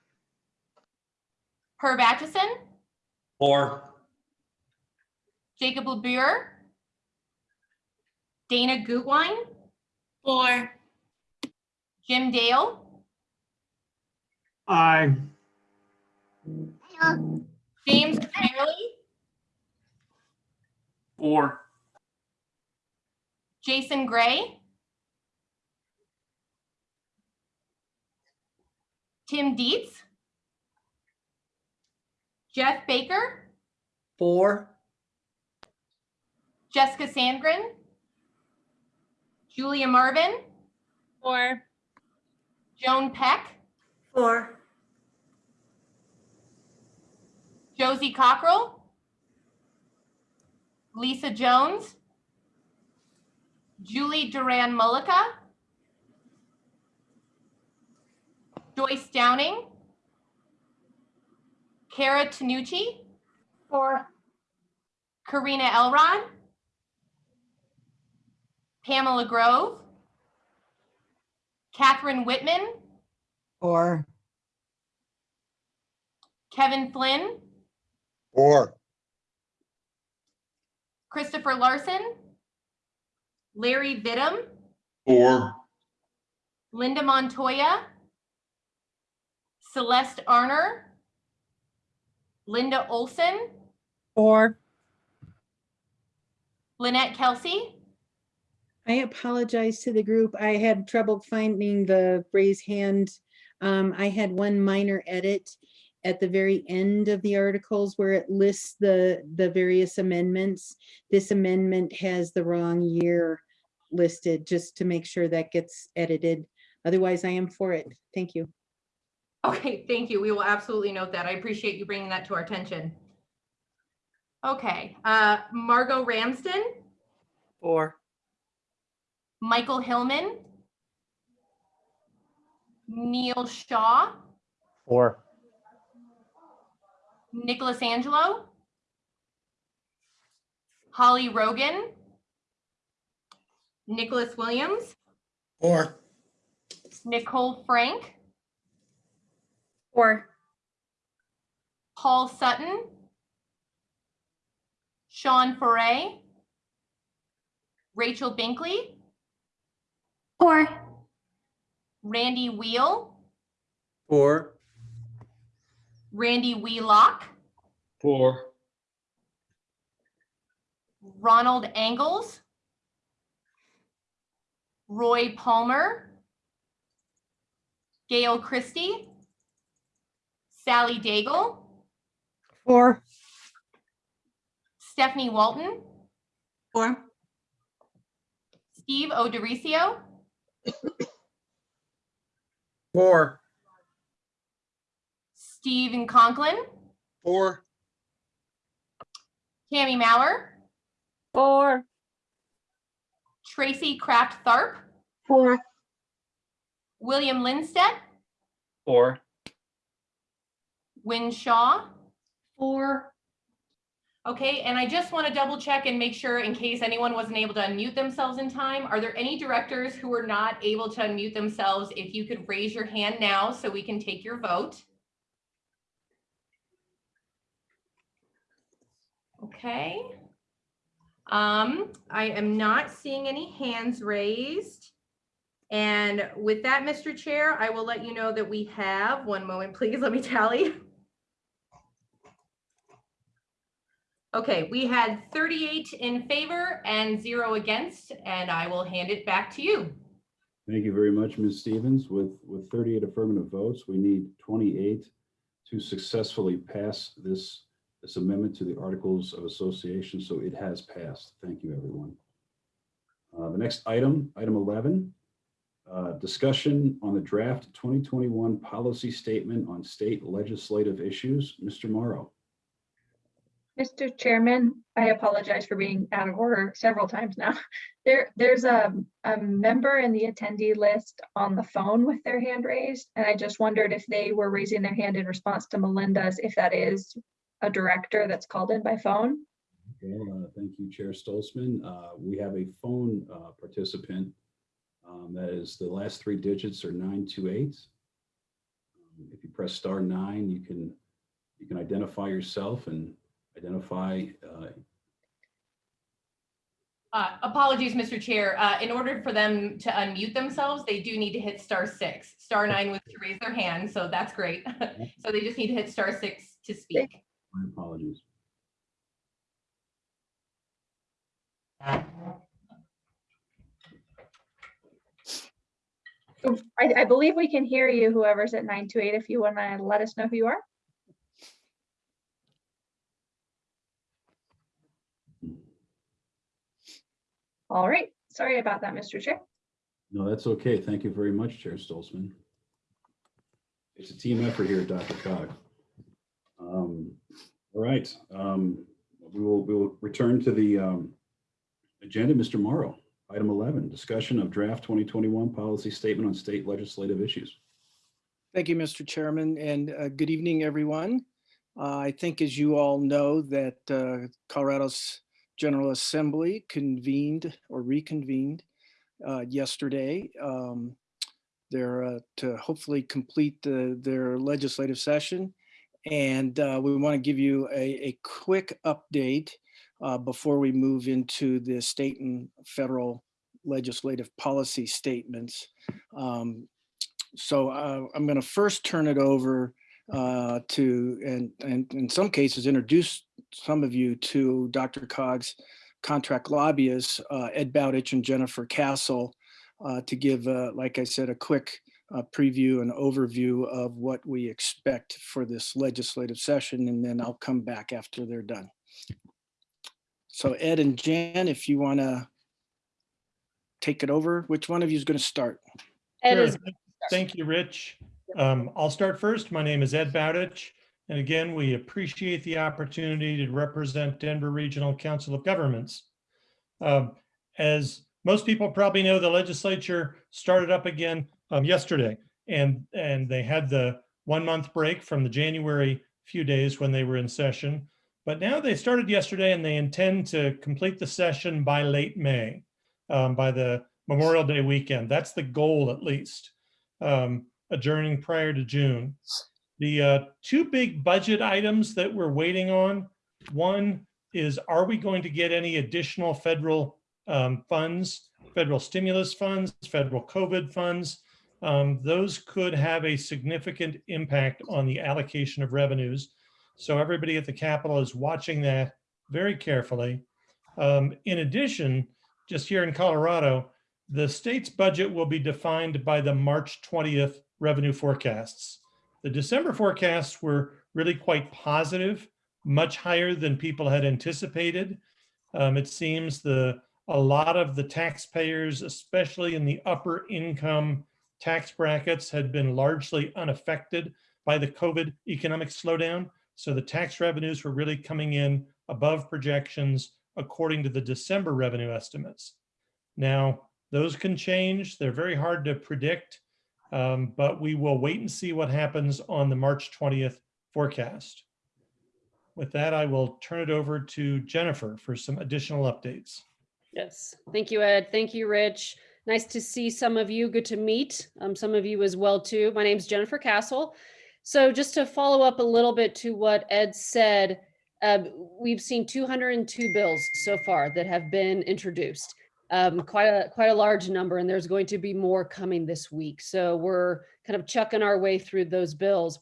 Herb Atchison, Four. Jacob LeBure, Dana Gutwein, Four. Jim Dale, Aye. James Fairley, Four. Jason Gray, Tim Dietz, Jeff Baker, Four. Jessica Sandgren, Julia Marvin, Four. Joan Peck, Four. Josie Cockrell, Lisa Jones, Julie Duran Mullica, Joyce Downing, Kara Tanucci, Four. Karina Elrod, Pamela Grove, Catherine Whitman, Four. Kevin Flynn, Four. Christopher Larson, Larry Vidham, Four. Linda Montoya, Celeste Arner, Linda Olson, Four. Lynette Kelsey, I apologize to the group. I had trouble finding the raise hand. Um, I had one minor edit at the very end of the articles where it lists the, the various amendments. This amendment has the wrong year listed, just to make sure that gets edited. Otherwise, I am for it. Thank you. Okay, thank you. We will absolutely note that. I appreciate you bringing that to our attention. Okay, uh, Margot Ramsden, Four. Michael Hillman, Neil Shaw, Four. Nicholas Angelo, Holly Rogan, Nicholas Williams, Four. Nicole Frank, Four. Paul Sutton, Sean Foray, Rachel Binkley, Four. Randy Wheel, Four. Randy Wheelock, Four. Ronald Angles, Roy Palmer, Gail Christie, Sally Daigle, Four. Stephanie Walton, Four. Steve O'Dorisio, Four. Stephen Conklin, Four. Tammy Mauer, Four. Tracy Kraft Tharp, Four. William Lindstedt, Four. Win Shaw. Four. Okay, and I just want to double check and make sure in case anyone wasn't able to unmute themselves in time, are there any directors who were not able to unmute themselves? If you could raise your hand now so we can take your vote. Okay. Um, I am not seeing any hands raised. And with that, Mr. Chair, I will let you know that we have, one moment, please, let me tally. Okay, we had 38 in favor and zero against, and I will hand it back to you. Thank you very much, Ms. Stevens. With, with 38 affirmative votes, we need 28 to successfully pass this, this amendment to the Articles of Association, so it has passed. Thank you, everyone. Uh, The next item, item 11, uh, discussion on the draft 2021 policy statement on state legislative issues. Mr. Mauro. Mr. Chairman, I apologize for being out of order several times now. There, there's a, a member in the attendee list on the phone with their hand raised, and I just wondered if they were raising their hand in response to Melinda's, if that is a director that's called in by phone. Well, uh, thank you, Chair Stolzman. Uh, We have a phone uh, participant. um, That is, the last three digits are 928. Um, If you press star nine, you can, you can identify yourself and identify uh, Uh, Apologies, Mr. Chair. Uh, In order for them to unmute themselves, they do need to hit star six. Star nine was to raise their hand, so that's great. So they just need to hit star six to speak. My apologies. I, I believe we can hear you, whoever's at nine two eight, if you want to let us know who you are. All right, sorry about that, Mr. Chair. No, that's okay. Thank you very much, Chair Stolzman. It's a team effort here, DRCOG. Um, All right, um, we will, we will return to the um, agenda. Mr. Mauro, item 11, discussion of draft 2021 policy statement on state legislative issues. Thank you, Mr. Chairman, and uh, good evening, everyone. Uh, I think, as you all know, that uh, Colorado's General Assembly convened or reconvened uh, yesterday. Um, They're uh, to hopefully complete the- their legislative session. And uh, we want to give you a, a quick update uh, before we move into the state and federal legislative policy statements. Um, so uh, I'm going to first turn it over uh, to, and, and in some cases, introduce some of you to DRCOG's contract lobbyists, uh, Ed Bowditch and Jennifer Cassell, uh, to give, uh, like I said, a quick uh, preview and overview of what we expect for this legislative session, and then I'll come back after they're done. So Ed and Jan, if you want to take it over, which one of you is going to start? Ed Sure. is, Thank you, Rich. Um, I'll start first. My name is Ed Bowditch. And again, we appreciate the opportunity to represent Denver Regional Council of Governments. Um, As most people probably know, the legislature started up again um, yesterday. And, and they had the one month break from the January few days when they were in session. But now they started yesterday and they intend to complete the session by late May, um, by the Memorial Day weekend. That's the goal at least um, adjourning prior to June. The uh, two big budget items that we're waiting on, one is, are we going to get any additional federal um, funds, federal stimulus funds, federal COVID funds? Um, Those could have a significant impact on the allocation of revenues. So everybody at the Capitol is watching that very carefully. Um, In addition, just here in Colorado, the state's budget will be defined by the March 20th revenue forecasts. The December forecasts were really quite positive, much higher than people had anticipated. Um, it seems the a lot of the taxpayers, especially in the upper income tax brackets, had been largely unaffected by the COVID economic slowdown. So the tax revenues were really coming in above projections according to the December revenue estimates. Now, those can change. They're very hard to predict, um, but we will wait and see what happens on the March 20th forecast. With that, I will turn it over to Jennifer for some additional updates. Yes, thank you, Ed. Thank you, Rich. Nice to see some of you. Good to meet um, some of you as well, too. My name's Jennifer Cassell. So just to follow up a little bit to what Ed said, um, we've seen 202 bills so far that have been introduced. Um, quite a quite a large number, and there's going to be more coming this week. So we're kind of chucking our way through those bills.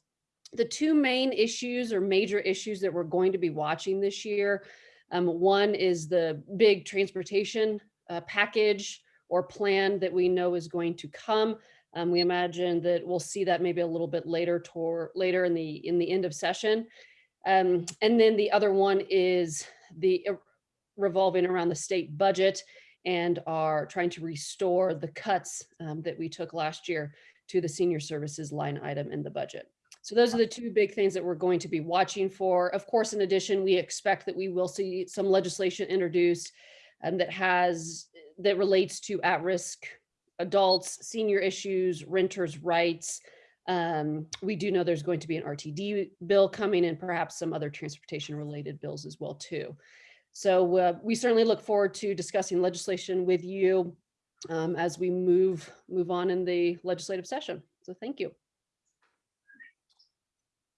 The two main issues or major issues that we're going to be watching this year um, one is the big transportation uh, package or plan that we know is going to come. Um, we imagine that we'll see that maybe a little bit later toward later in the in the end of session. Um, and then the other one is the revolving around the state budget and are trying to restore the cuts um, that we took last year to the senior services line item in the budget. So those are the two big things that we're going to be watching for. Of course, in addition, we expect that we will see some legislation introduced um, that has, that relates to at-risk adults, senior issues, renters' rights. Um, we do know there's going to be an RTD bill coming and perhaps some other transportation-related bills as well too. So uh, we certainly look forward to discussing legislation with you um, as we move move on in the legislative session. So thank you.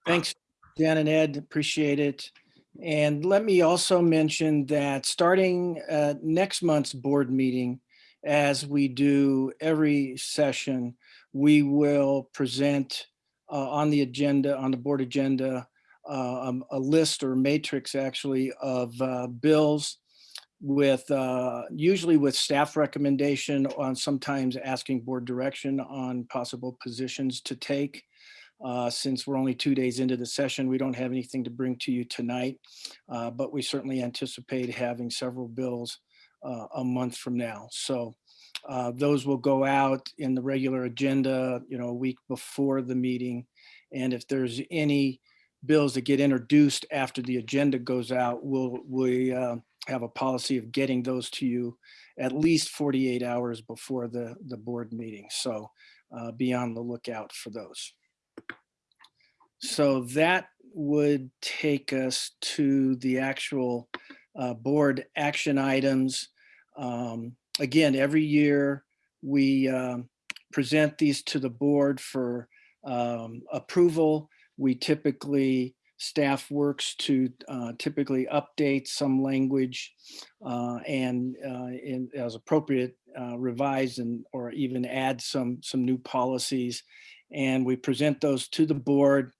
Thanks, Dan and Ed, appreciate it. And let me also mention that starting uh, next month's board meeting, as we do every session, we will present uh, on the agenda, on the board agenda, uh, um, a list or matrix actually of uh, bills with uh, usually with staff recommendation on sometimes asking board direction on possible positions to take. Uh, since we're only two days into the session, we don't have anything to bring to you tonight, uh, but we certainly anticipate having several bills uh, a month from now. So uh, those will go out in the regular agenda, you know, a week before the meeting. And if there's any bills that get introduced after the agenda goes out, we'll, we uh, have a policy of getting those to you at least 48 hours before the, the board meeting. So uh, be on the lookout for those. So that would take us to the actual uh, board action items. Um, Again, every year we um, present these to the board for um, approval. We typically, staff works to uh, typically update some language uh, and uh, in, as appropriate, uh, revise and or even add some some new policies. And we present those to the board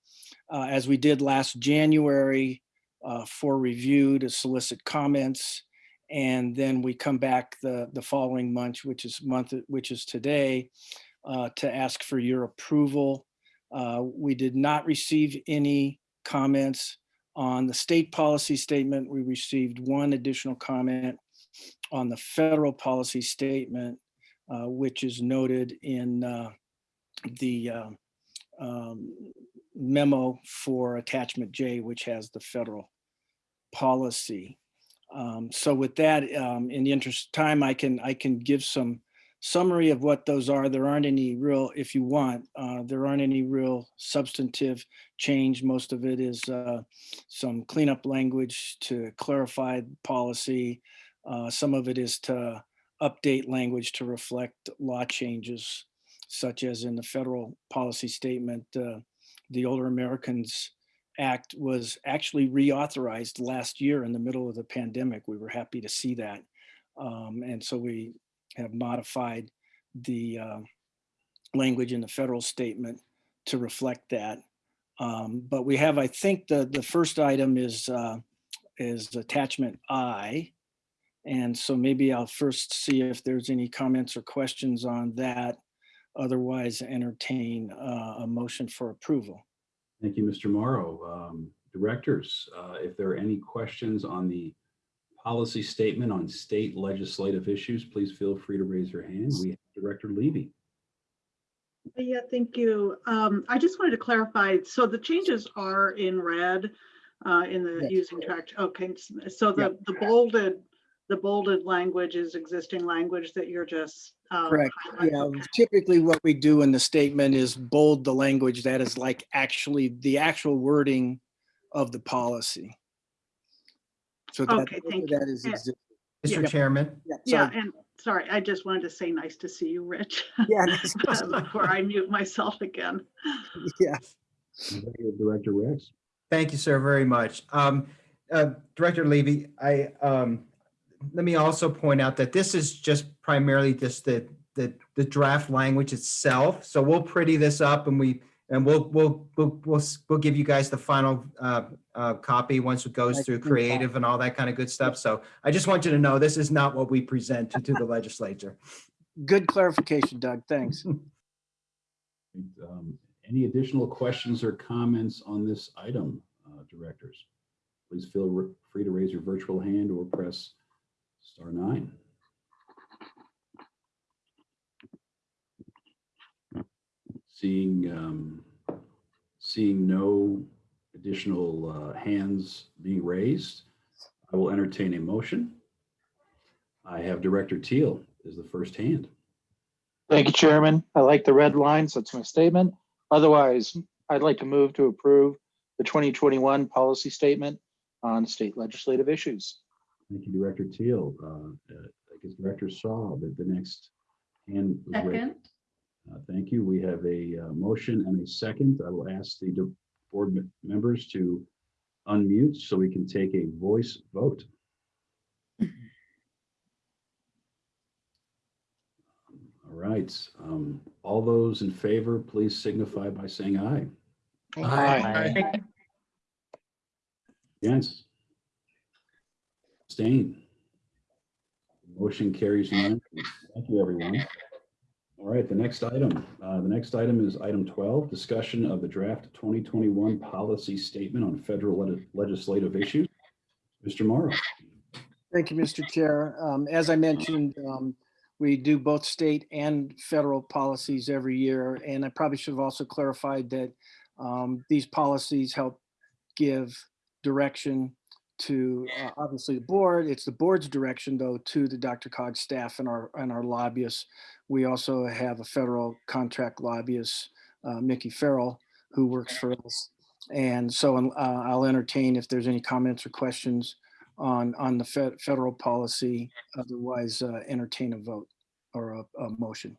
uh, as we did last January uh, for review to solicit comments. And then we come back the, the following month, which is month, which is today, uh, to ask for your approval. Uh, we did not receive any comments on the state policy statement. We received one additional comment on the federal policy statement, uh, which is noted in uh, the uh, um, memo for attachment J, which has the federal policy. Um, so with that, um, in the interest of time, I can I can give some summary of what those are. There aren't any real, if you want, uh, there aren't any real substantive change. Most of it is uh, some cleanup language to clarify policy. Uh, some of it is to update language to reflect law changes, such as in the federal policy statement, uh, the Older Americans Act was actually reauthorized last year in the middle of the pandemic. We were happy to see that. Um, and so we have modified the uh, language in the federal statement to reflect that. Um, but we have, I think the, the first item is, uh, is attachment I. And so maybe I'll first see if there's any comments or questions on that. Otherwise entertain uh, a motion for approval. Thank you, Mr. Mauro. Um, Directors, uh, if there are any questions on the policy statement on state legislative issues, please feel free to raise your hand. We have Director Levy. Yeah, thank you. Um, I just wanted to clarify, so the changes are in red uh, in the Yes. using track. Okay, so the, Yep. the bolded, the bolded language is existing language that you're just. Um, Correct. highlighting. Yeah, Okay. typically what we do in the statement is bold the language that is like actually the actual wording of the policy. So that, Okay, thank you. that is, Yeah. Mr. Yep. Chairman, yeah, Yeah, and sorry, I just wanted to say nice to see you, Rich. Yeah, Before I mute myself again. yeah. Director Rex. Thank you, sir, very much. Um, uh, Director Levy, I, um, let me also point out that this is just primarily just the, the, the draft language itself. So we'll pretty this up and we, and we'll, we'll, we'll, we'll, we'll give you guys the final, uh, uh, copy once it goes Nice through and fine. creative and all that kind of good stuff. So I just want you to know, this is not what we present to, to the legislature. Good clarification, Doug. Thanks. Um, Any additional questions or comments on this item, uh, directors? Please feel free to raise your virtual hand or press star nine. Seeing, um, seeing no additional uh, hands being raised, I will entertain a motion. I have Director Teal as the first hand. Thank you, Chairman. I like the red lines. That's my statement. Otherwise, I'd like to move to approve the 2021 policy statement on state legislative issues. Thank you, Director Teal. Uh, uh, I guess Director saw that the next hand. Second. Uh, Thank you. We have a uh, motion and a second. I will ask the board members to unmute so we can take a voice vote. All right. um, All those in favor, please signify by saying aye. Aye. Against? Abstain? Motion carries unanimously. Thank you, everyone. All right, the next item, uh, the next item is item 12, discussion of the draft 2021 policy statement on federal leg- legislative issues. Mr. Mauro. Thank you, Mr. Chair. Um, As I mentioned, um, we do both state and federal policies every year. And I probably should have also clarified that um, these policies help give direction to, uh, obviously, the board. It's the board's direction, though, to the DRCOG staff and our, and our lobbyists. We also have a federal contract lobbyist, uh, Mickey Farrell, who works for us. And so uh, I'll entertain if there's any comments or questions on, on the fed- federal policy. Otherwise, uh, entertain a vote or a, a motion.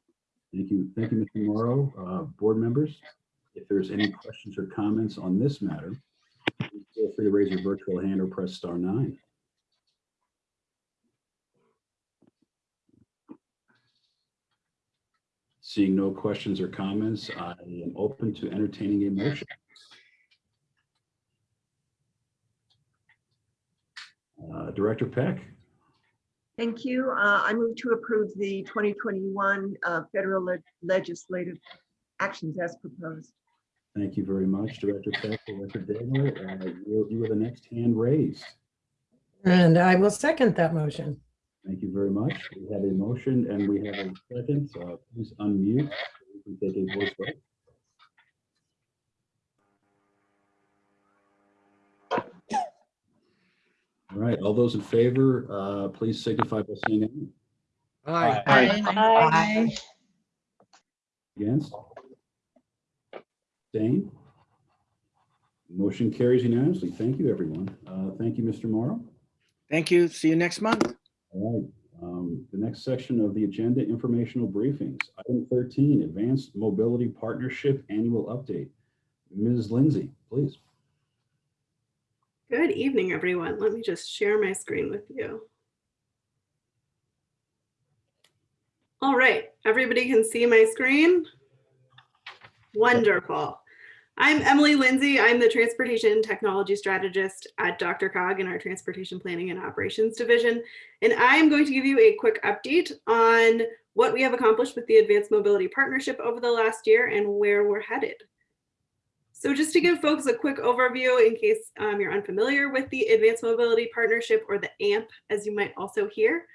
Thank you. Thank you, Mr. Mauro. Uh, Board members, if there's any questions or comments on this matter, please feel free to raise your virtual hand or press star nine. Seeing no questions or comments, I am open to entertaining a motion. Uh, Director Peck, Thank you. Uh, I move to approve the 2021 uh, federal leg- legislative actions as proposed. Thank you very much, Director Peck. Director Daniel, uh, you you were the next hand raised. And I will second that motion. Thank you very much. We have a motion and we have a second. Uh, Please unmute. We can take a voice vote. All right, all those in favor, uh, please signify by saying aye. Aye. Aye. Against? Abstain? Motion carries unanimously. Thank you, everyone. Uh, Thank you, Mr. Mauro. Thank you. See you next month. All right, um, the next section of the agenda, informational briefings. Item 13, Advanced Mobility Partnership Annual Update. Ms. Lindsay, please. Good evening, everyone. Let me just share my screen with you. All right, everybody can see my screen? Wonderful. I'm Emily Lindsay. I'm the Transportation Technology Strategist at DRCOG in our Transportation Planning and Operations Division. And I'm going to give you a quick update on what we have accomplished with the Advanced Mobility Partnership over the last year and where we're headed. So just to give folks a quick overview in case um, you're unfamiliar with the Advanced Mobility Partnership or the AMP, as you might also hear.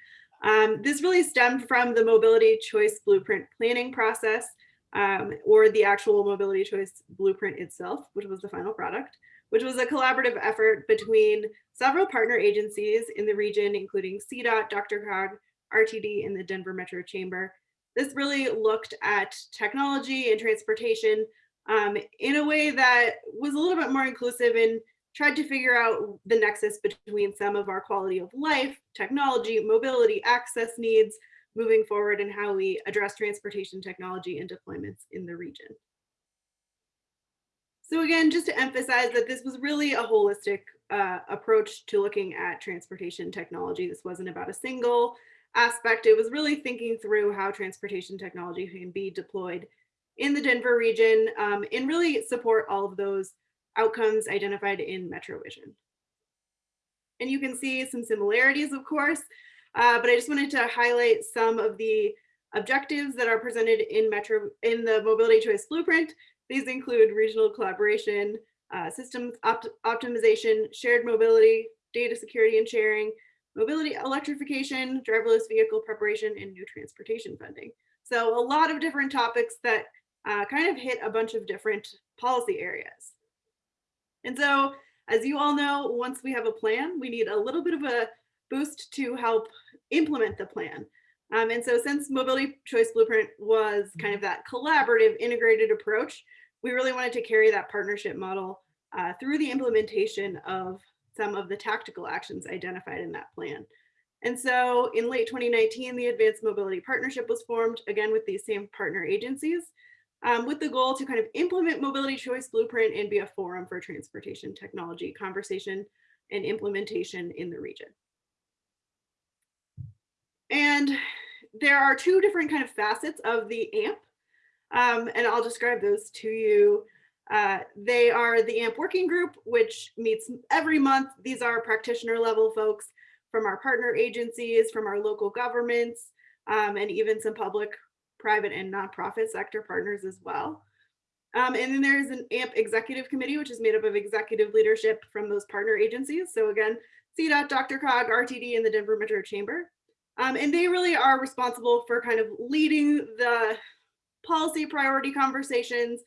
Um, this really stemmed from the Mobility Choice Blueprint planning process um, or the actual Mobility Choice Blueprint itself, which was the final product, which was a collaborative effort between several partner agencies in the region, including CDOT, DRCOG, RTD, and the Denver Metro Chamber. This really looked at technology and transportation um, in a way that was a little bit more inclusive and tried to figure out the nexus between some of our quality of life, technology, mobility, access needs moving forward and how we address transportation technology and deployments in the region. So again, just to emphasize that this was really a holistic uh, approach to looking at transportation technology. This wasn't about a single aspect. It was really thinking through how transportation technology can be deployed in the Denver region um, and really support all of those outcomes identified in MetroVision. And you can see some similarities, of course, uh, but I just wanted to highlight some of the objectives that are presented in Metro in the Mobility Choice Blueprint. These include regional collaboration, uh, systems opt optimization, shared mobility, data security and sharing, mobility electrification, driverless vehicle preparation, and new transportation funding. So a lot of different topics that uh, kind of hit a bunch of different policy areas. And so, as you all know, once we have a plan, we need a little bit of a boost to help implement the plan. Um, and so since Mobility Choice Blueprint was kind of that collaborative integrated approach, we really wanted to carry that partnership model uh, through the implementation of some of the tactical actions identified in that plan. And so in late 2019, the Advanced Mobility Partnership was formed, again with these same partner agencies, um, with the goal to kind of implement Mobility Choice Blueprint and be a forum for transportation technology conversation and implementation in the region. And there are two different kind of facets of the AMP, um, and I'll describe those to you. Uh, they are the AMP working group, which meets every month. These are practitioner level folks from our partner agencies, from our local governments, um, and even some public, private, and nonprofit sector partners as well. Um, and then there's an AMP executive committee, which is made up of executive leadership from those partner agencies. So again, CDOT, DRCOG, RTD, and the Denver Metro Chamber. Um, and they really are responsible for kind of leading the policy priority conversations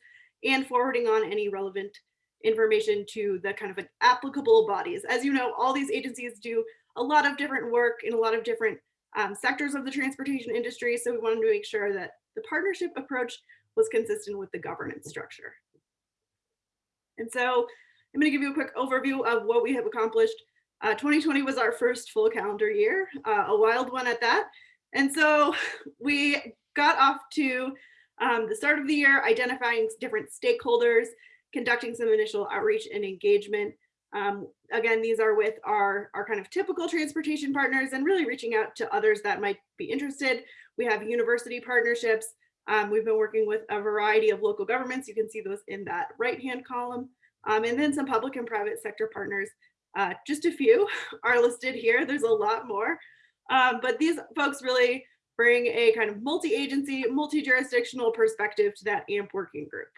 and forwarding on any relevant information to the kind of applicable bodies. As you know, all these agencies do a lot of different work in a lot of different um, sectors of the transportation industry. So we wanted to make sure that the partnership approach was consistent with the governance structure. And so I'm going to give you a quick overview of what we have accomplished. Uh, 2020 was our first full calendar year, uh, a wild one at that. And so we got off to um, the start of the year, identifying different stakeholders, conducting some initial outreach and engagement. Um, again, these are with our, our kind of typical transportation partners and really reaching out to others that might be interested. We have university partnerships. Um, we've been working with a variety of local governments. You can see those in that right-hand column. Um, and then some public and private sector partners. Uh, just a few are listed here. There's a lot more. Um, but these folks really bring a kind of multi-agency, multi-jurisdictional perspective to that AMP working group.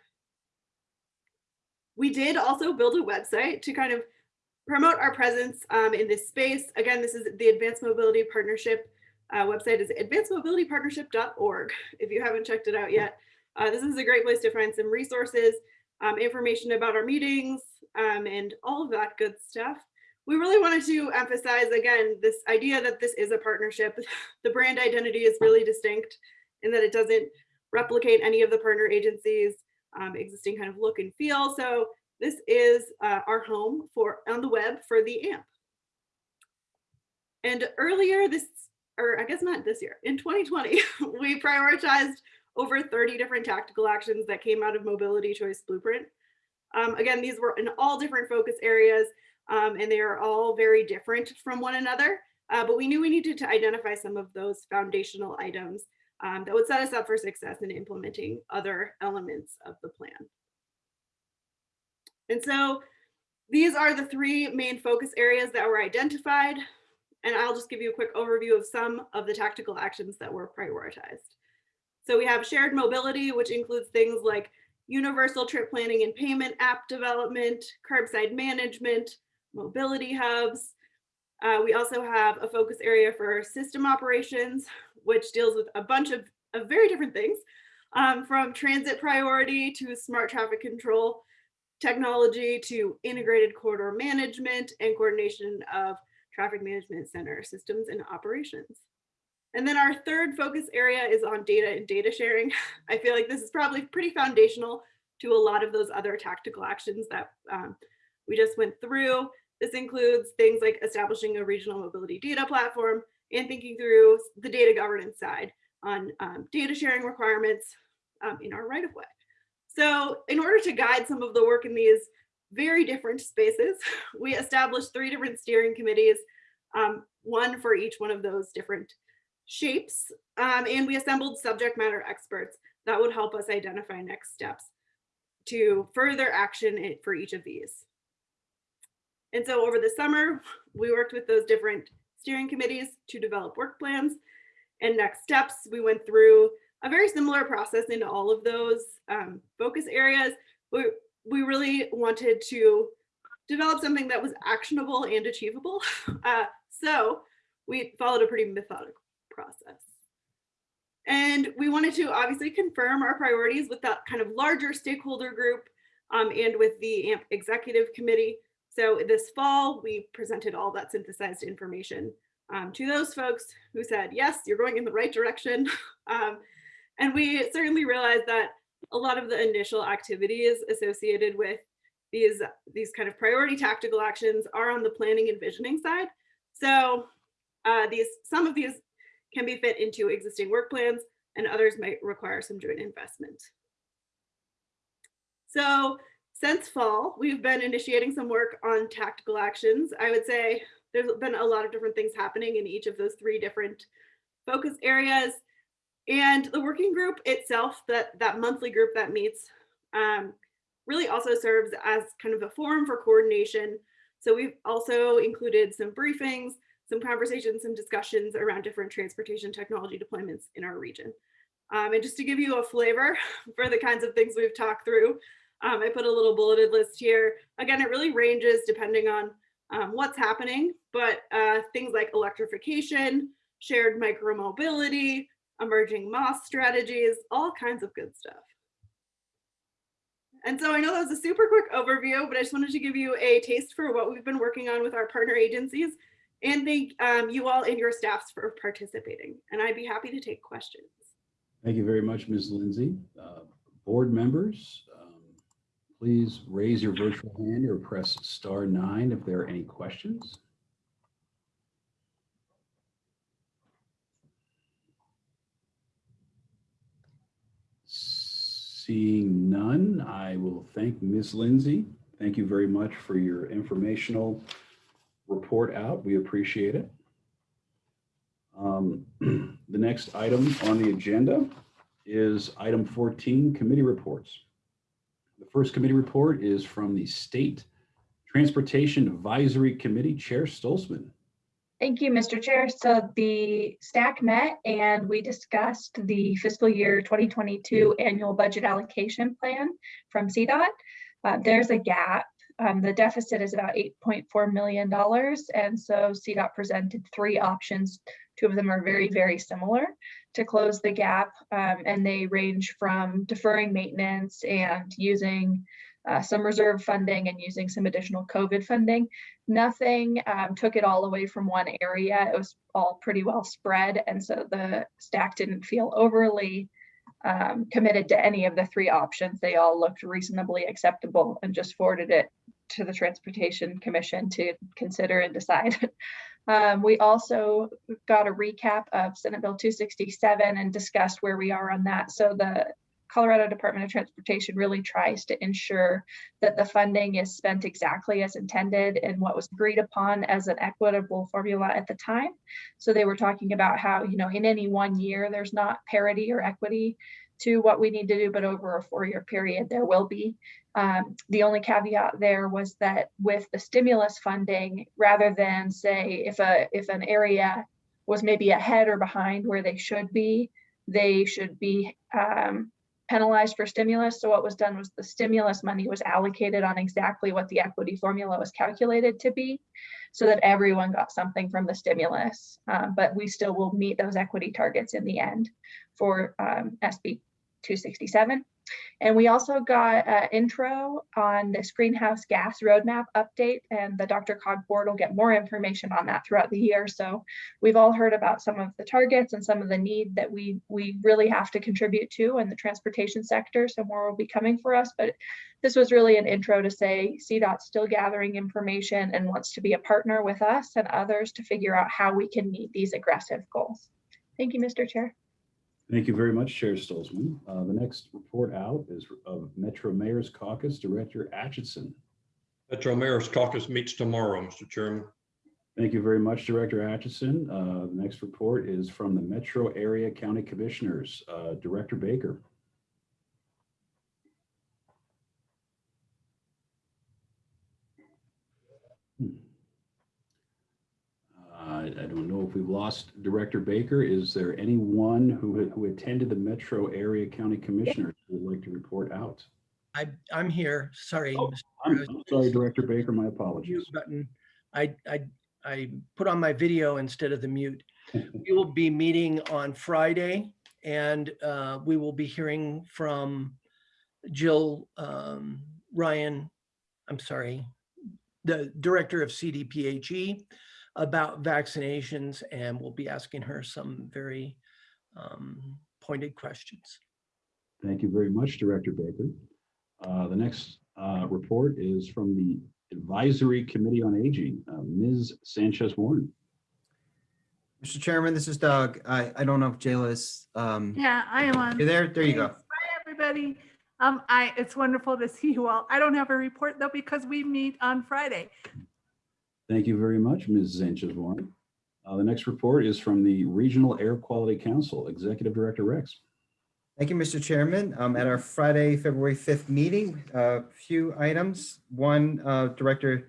We did also build a website to kind of promote our presence um, in this space. Again, this is the Advanced Mobility Partnership uh, website is advancedmobilitypartnership.org. If you haven't checked it out yet, uh, this is a great place to find some resources, um, information about our meetings, um, and all of that good stuff. We really wanted to emphasize, again, this idea that this is a partnership. The brand identity is really distinct in that it doesn't replicate any of the partner agencies um, existing kind of look and feel. So this is uh, our home for on the web for the AMP. And earlier this, or I guess not this year, in 2020, we prioritized over 30 different tactical actions that came out of Mobility Choice Blueprint. Um, again, these were in all different focus areas um, and they are all very different from one another. Uh, but we knew we needed to identify some of those foundational items um, that would set us up for success in implementing other elements of the plan. And so these are the three main focus areas that were identified. And I'll just give you a quick overview of some of the tactical actions that were prioritized. So we have shared mobility, which includes things like universal trip planning and payment app development, curbside management, mobility hubs. Uh, we also have a focus area for system operations, which deals with a bunch of, of very different things, um, from transit priority to smart traffic control technology to integrated corridor management and coordination of traffic management center systems and operations. And then our third focus area is on data and data sharing. I feel like this is probably pretty foundational to a lot of those other tactical actions that um, we just went through. This includes things like establishing a regional mobility data platform and thinking through the data governance side on um, data sharing requirements um, in our right of way. So in order to guide some of the work in these very different spaces, we established three different steering committees, um, one for each one of those different shapes. Um, and we assembled subject matter experts that would help us identify next steps to further action for each of these. And so over the summer, we worked with those different steering committees to develop work plans and next steps. We went through a very similar process in all of those um, focus areas. We, we really wanted to develop something that was actionable and achievable. Uh, so we followed a pretty methodical process. And we wanted to obviously confirm our priorities with that kind of larger stakeholder group um, and with the AMP executive committee. So this fall, we presented all that synthesized information um, to those folks who said, yes, you're going in the right direction. um, and we certainly realized that a lot of the initial activities associated with these, these kind of priority tactical actions are on the planning and visioning side. So uh, these, some of these can be fit into existing work plans and others might require some joint investment. So since fall, we've been initiating some work on tactical actions. I would say there's been a lot of different things happening in each of those three different focus areas. And the working group itself, that, that monthly group that meets, um, really also serves as kind of a forum for coordination. So we've also included some briefings, some conversations, some discussions around different transportation technology deployments in our region. Um, and just to give you a flavor for the kinds of things we've talked through, um, I put a little bulleted list here. Again, it really ranges depending on um, what's happening, but uh, things like electrification, shared micromobility, emerging MaaS strategies, all kinds of good stuff. And so I know that was a super quick overview, but I just wanted to give you a taste for what we've been working on with our partner agencies and thank um, you all and your staffs for participating. And I'd be happy to take questions. Thank you very much, Ms. Lindsay. Uh, Board members, please raise your virtual hand or press star nine if there are any questions. Seeing none, I will thank Ms. Lindsay. Thank you very much for your informational report out. We appreciate it. Um, The next item on the agenda is item 14, committee reports. The first committee report is from the State Transportation Advisory Committee Chair Stolzmann. Thank you, Mr. Chair. So the STAC met and we discussed the fiscal year 2022 annual budget allocation plan from CDOT. Uh, there's a gap. Um, the deficit is about $8.4 million. And so CDOT presented three options. Two of them are very, very similar to close the gap. Um, and they range from deferring maintenance and using uh, some reserve funding and using some additional COVID funding. Nothing um, took it all away from one area. It was all pretty well spread. And so the STAC didn't feel overly um, committed to any of the three options. They all looked reasonably acceptable and just forwarded it to the Transportation Commission to consider and decide. Um, we also got a recap of Senate Bill 267 and discussed where we are on that. So the Colorado Department of Transportation really tries to ensure that the funding is spent exactly as intended and what was agreed upon as an equitable formula at the time. So they were talking about how, you know, in any one year, there's not parity or equity to what we need to do, but over a four-year period, there will be. Um, the only caveat there was that with the stimulus funding, rather than say if a if an area was maybe ahead or behind where they should be, they should be um, penalized for stimulus. So what was done was the stimulus money was allocated on exactly what the equity formula was calculated to be so that everyone got something from the stimulus. Um, but we still will meet those equity targets in the end for um, SB 267. And we also got an intro on this greenhouse gas roadmap update and the DRCOG board will get more information on that throughout the year. So we've all heard about some of the targets and some of the need that we, we really have to contribute to in the transportation sector. So more will be coming for us, but this was really an intro to say CDOT's still gathering information and wants to be a partner with us and others to figure out how we can meet these aggressive goals. Thank you, Mr. Chair. Thank you very much, Chair Stolzmann. Uh, the next report out is of Metro Mayor's Caucus Director Atchison. Metro Mayor's Caucus meets tomorrow, Mr. Chairman. Thank you very much, Director Atchison. Uh, the next report is from the Metro Area County Commissioners, uh, Director Baker. Uh, I don't know if we've lost Director Baker. Is there anyone who, who attended the Metro Area County Commissioners who would like to report out? I, I'm here. Sorry. Oh, I'm I'm sorry, Director Baker, my apologies. Button. I, I, I put on my video instead of the mute. We will be meeting on Friday And uh, we will be hearing from Jill um, Ryan, I'm sorry, the Director of CDPHE about vaccinations, and we'll be asking her some very um, pointed questions. Thank you very much, Director Baker. Uh, The next uh, report is from the Advisory Committee on Aging, uh, Ms. Sanchez Warren. Mr. Chairman, this is Doug. I, I don't know if Jayla is, um, Yeah, I am on. you there? There you go. Hi, everybody. Um, I, it's wonderful to see you all. I don't have a report though because we meet on Friday. Thank you very much, Ms. Sanchez Warren. Uh, The next report is from the Regional Air Quality Council, Executive Director Rex. Thank you, Mr. Chairman. Um, At our Friday, February 5th meeting, a few items. One, uh, Director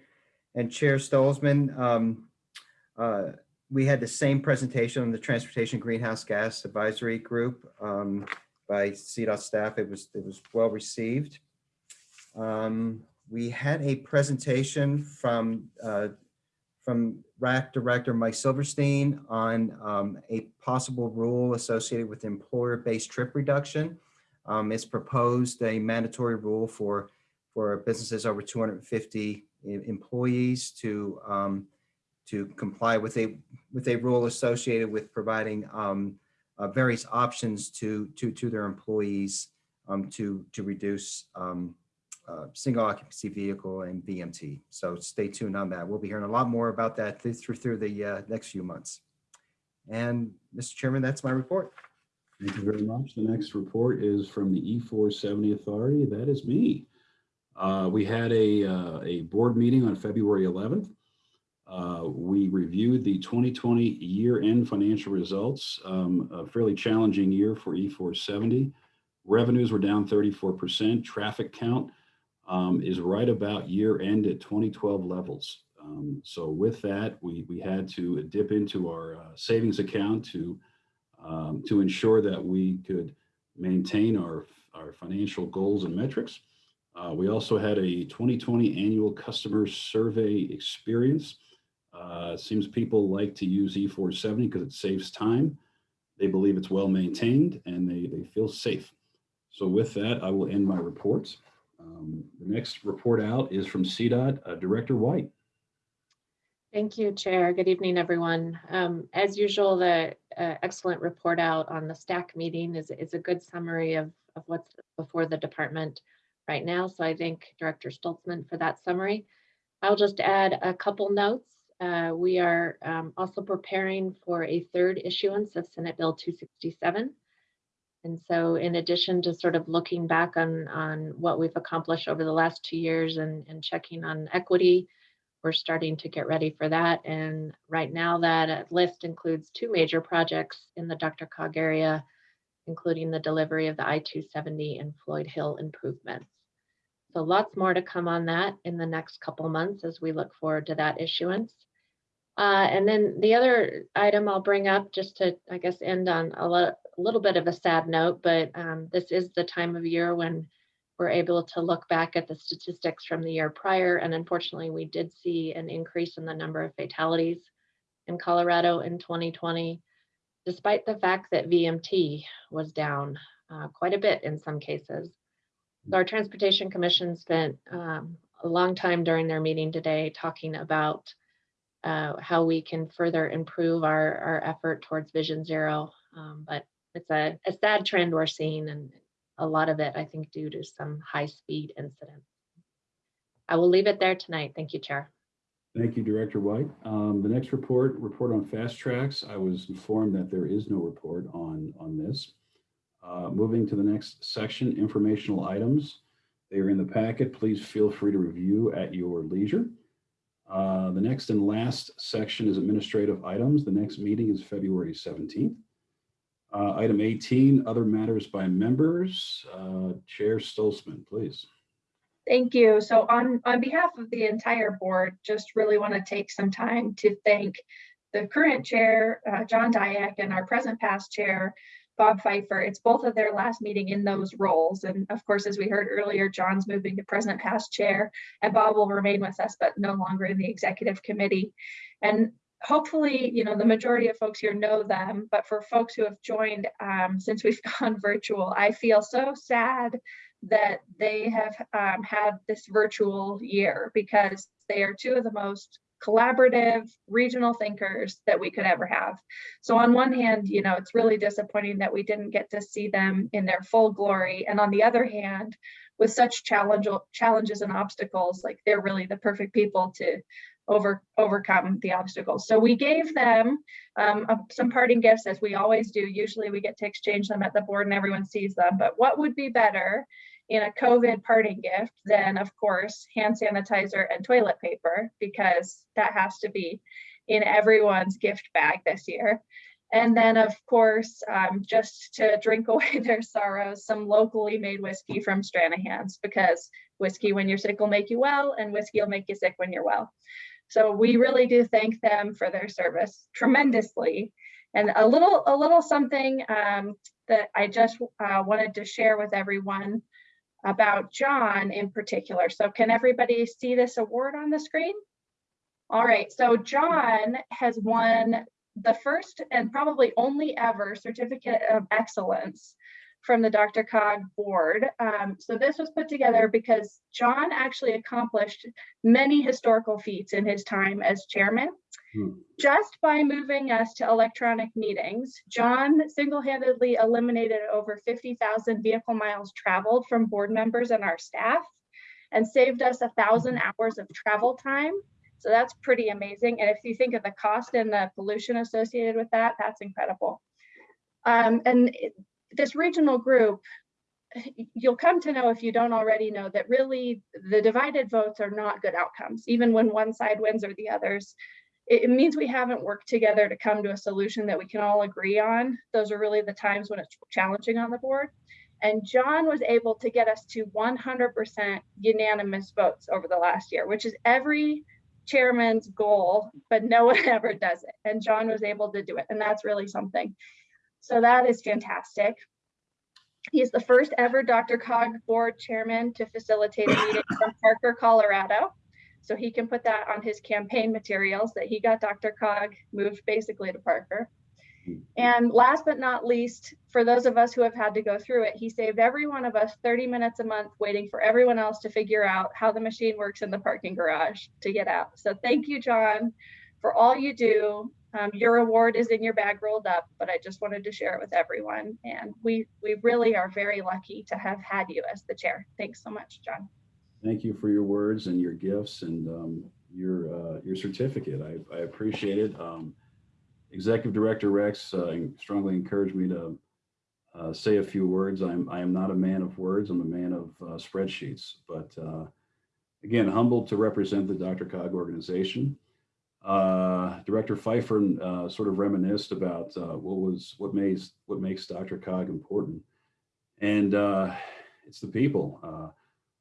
and Chair Stolzmann, um, uh, we had the same presentation on the Transportation Greenhouse Gas Advisory Group um, by CDOT staff. It was, it was well received. Um, We had a presentation from uh, from RAC Director Mike Silverstein on um, a possible rule associated with employer-based trip reduction. Um, It's proposed a mandatory rule for, for businesses over 250 employees to, um, to comply with a, with a rule associated with providing um, uh, various options to, to, to their employees um, to, to reduce um, uh, single occupancy vehicle and VMT. So stay tuned on that. We'll be hearing a lot more about that through, through through the uh, next few months. And Mr. Chairman, that's my report. Thank you very much. The next report is from the E470 Authority. That is me. Uh, We had a, uh, a board meeting on February 11th. Uh, We reviewed the 2020 year-end financial results, um, a fairly challenging year for E470. Revenues were down 34%. Traffic count um, is right about year-end at 2012 levels. Um, So with that, we, we had to dip into our uh, savings account to um, to ensure that we could maintain our, our financial goals and metrics. Uh, we also had a 2020 annual customer survey experience. Uh, seems people like to use E470 because it saves time. They believe it's well maintained and they, they feel safe. So with that, I will end my reports. Um, the next report out is from CDOT uh, Director White. Thank you, Chair. Good evening, everyone. Um, As usual, the uh, excellent report out on the STAC meeting is, is a good summary of, of what's before the department right now. So I thank Director Stolzmann for that summary. I'll just add a couple notes. Uh, We are um, also preparing for a third issuance of Senate Bill 267. And so in addition to sort of looking back on, on what we've accomplished over the last two years and, and checking on equity, we're starting to get ready for that. And right now that list includes two major projects in the DRCOG area, including the delivery of the I-270 and Floyd Hill improvements. So lots more to come on that in the next couple months as we look forward to that issuance. Uh, and then the other item I'll bring up just to, I guess, end on a, a little bit of a sad note, but um, this is the time of year when we're able to look back at the statistics from the year prior. And unfortunately, we did see an increase in the number of fatalities in Colorado in 2020, despite the fact that VMT was down uh, quite a bit in some cases. So Our Transportation Commission spent um, a long time during their meeting today talking about uh, how we can further improve our, our effort towards Vision Zero. Um, but it's a, a sad trend we're seeing and a lot of it, I think, due to some high-speed incidents. I will leave it there tonight. Thank you, Chair. Thank you, Director White. Um, the next report, report on FasTracks. I was informed that there is no report on, on this. Uh, moving to the next section, informational items. They are in the packet. Please feel free to review at your leisure. Uh, the next and last section is administrative items. The next meeting is February 17th. Uh, item 18, other matters by members. Uh, Chair Stolzmann, please. Thank you. So on, on behalf of the entire board, just really want to take some time to thank the current chair, uh, John Diak, and our present past chair, Bob Fifer. It's both of their last meeting in those roles. And of course, as we heard earlier, John's moving to present past chair and Bob will remain with us, but no longer in the executive committee. And hopefully, you know, the majority of folks here know them, but for folks who have joined um, since we've gone virtual, I feel so sad that they have um, had this virtual year because they are two of the most collaborative regional thinkers that we could ever have. So on one hand, you know, it's really disappointing that we didn't get to see them in their full glory. And on the other hand, with such challenge, challenges and obstacles, like they're really the perfect people to over overcome the obstacles. So we gave them um, uh, some parting gifts as we always do. Usually we get to exchange them at the board and everyone sees them, but what would be better in a COVID parting gift than of course, hand sanitizer and toilet paper, because that has to be in everyone's gift bag this year. And then of course, um, just to drink away their sorrows, some locally made whiskey from Stranahan's because whiskey when you're sick will make you well and whiskey will make you sick when you're well. So we really do thank them for their service tremendously. And a little, a little something um, that I just uh, wanted to share with everyone about John in particular. So can everybody see this award on the screen? All right, so John has won the first and probably only ever certificate of excellence from the DRCOG board. Um, so this was put together because John actually accomplished many historical feats in his time as chairman. Hmm. Just by moving us to electronic meetings, John single-handedly eliminated over 50,000 vehicle miles traveled from board members and our staff and saved us a thousand hours of travel time. So that's pretty amazing. And if you think of the cost and the pollution associated with that, that's incredible. Um, and this regional group, you'll come to know if you don't already know that really the divided votes are not good outcomes. Even when one side wins or the others, it, means we haven't worked together to come to a solution that we can all agree on. Those are really the times when it's challenging on the board. And John was able to get us to 100% unanimous votes over the last year, which is every chairman's goal, but no one ever does it. And John was able to do it. And that's really something. So that is fantastic. He's the first ever DRCOG board chairman to facilitate a meeting from Parker, Colorado. So he can put that on his campaign materials that he got DRCOG moved basically to Parker. Mm-hmm. And last but not least, for those of us who have had to go through it, he saved every one of us 30 minutes a month waiting for everyone else to figure out how the machine works in the parking garage to get out. So thank you, John, for all you do um, your award is in your bag rolled up, but I just wanted to share it with everyone. And we we really are very lucky to have had you as the chair. Thanks so much, John. Thank you for your words and your gifts and um, your uh, your certificate. I, I appreciate it. Um, Executive Director Rex uh, strongly encouraged me to uh, say a few words. I'm I am not a man of words. I'm a man of uh, spreadsheets. But uh, again, humbled to represent the DRCOG organization uh, Director Fifer uh, sort of reminisced about uh, what was what makes what makes DRCOG important, and uh, it's the people. Uh,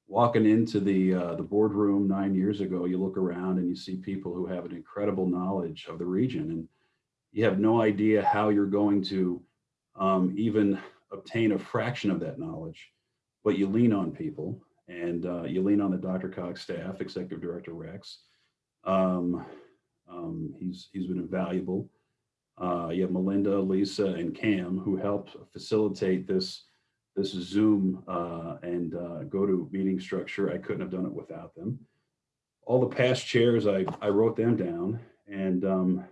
walking into the the boardroom nine years ago, you look around and you see people who have an incredible knowledge of the region, and you have no idea how you're going to um, even obtain a fraction of that knowledge, but you lean on people, and you lean on the DRCOG staff, Executive Director Rex. Um, um, he's he's been invaluable. Uh, you have Melinda, Lisa, and Cam who helped facilitate this this Zoom uh, and uh, go to meeting structure. I couldn't have done it without them. All the past chairs, I I wrote them down, and um,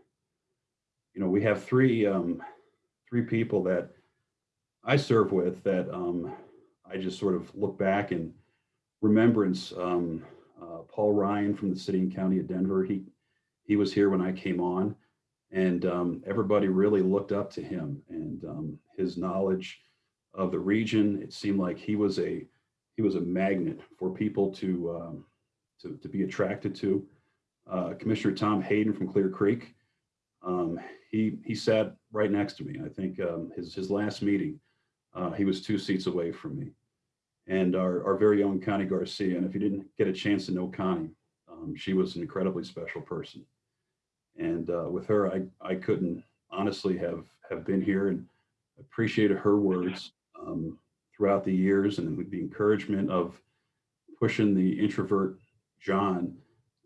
you know we have three um, three people that I serve with that um, I just sort of look back and remembrance. Um, uh, Paul Ryan from the city and county of Denver. He he was here when I came on and um, everybody really looked up to him and um, his knowledge of the region. It seemed like he was a he was a magnet for people to um, to, to be attracted to. Uh, Commissioner Tom Hayden from Clear Creek, um, he he sat right next to me. I think um, his his last meeting, uh, he was two seats away from me. And our, our very own Connie Garcia. And if you didn't get a chance to know Connie, um, she was an incredibly special person. And uh, with her, I, I couldn't honestly have, have been here and appreciated her words um, throughout the years and with the encouragement of pushing the introvert John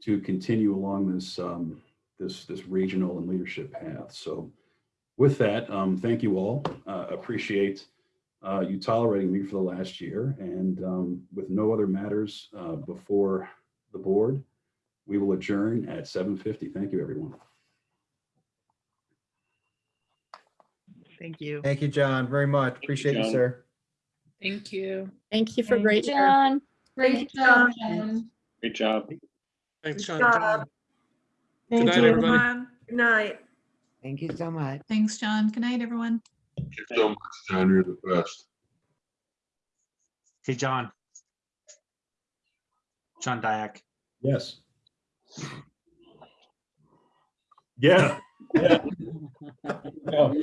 to continue along this um, this, this regional and leadership path. So with that, um, thank you all. Uh, appreciate uh, you tolerating me for the last year. And um, with no other matters uh, before the board, we will adjourn at 7:50. Thank you, everyone. Thank you. Thank you, John, very much. Appreciate you, John. sir. Thank you. Thank you for Thank great you. John. Great job, Great job. Thanks, John. Good John. job. Good Thank night, you, everybody. everyone. Good night. Thank you so much. Thanks, John. Good night, everyone. Thank you so much, John. You're the best. Hey, John. John Diak. Yes. Yeah. Yeah. Yeah.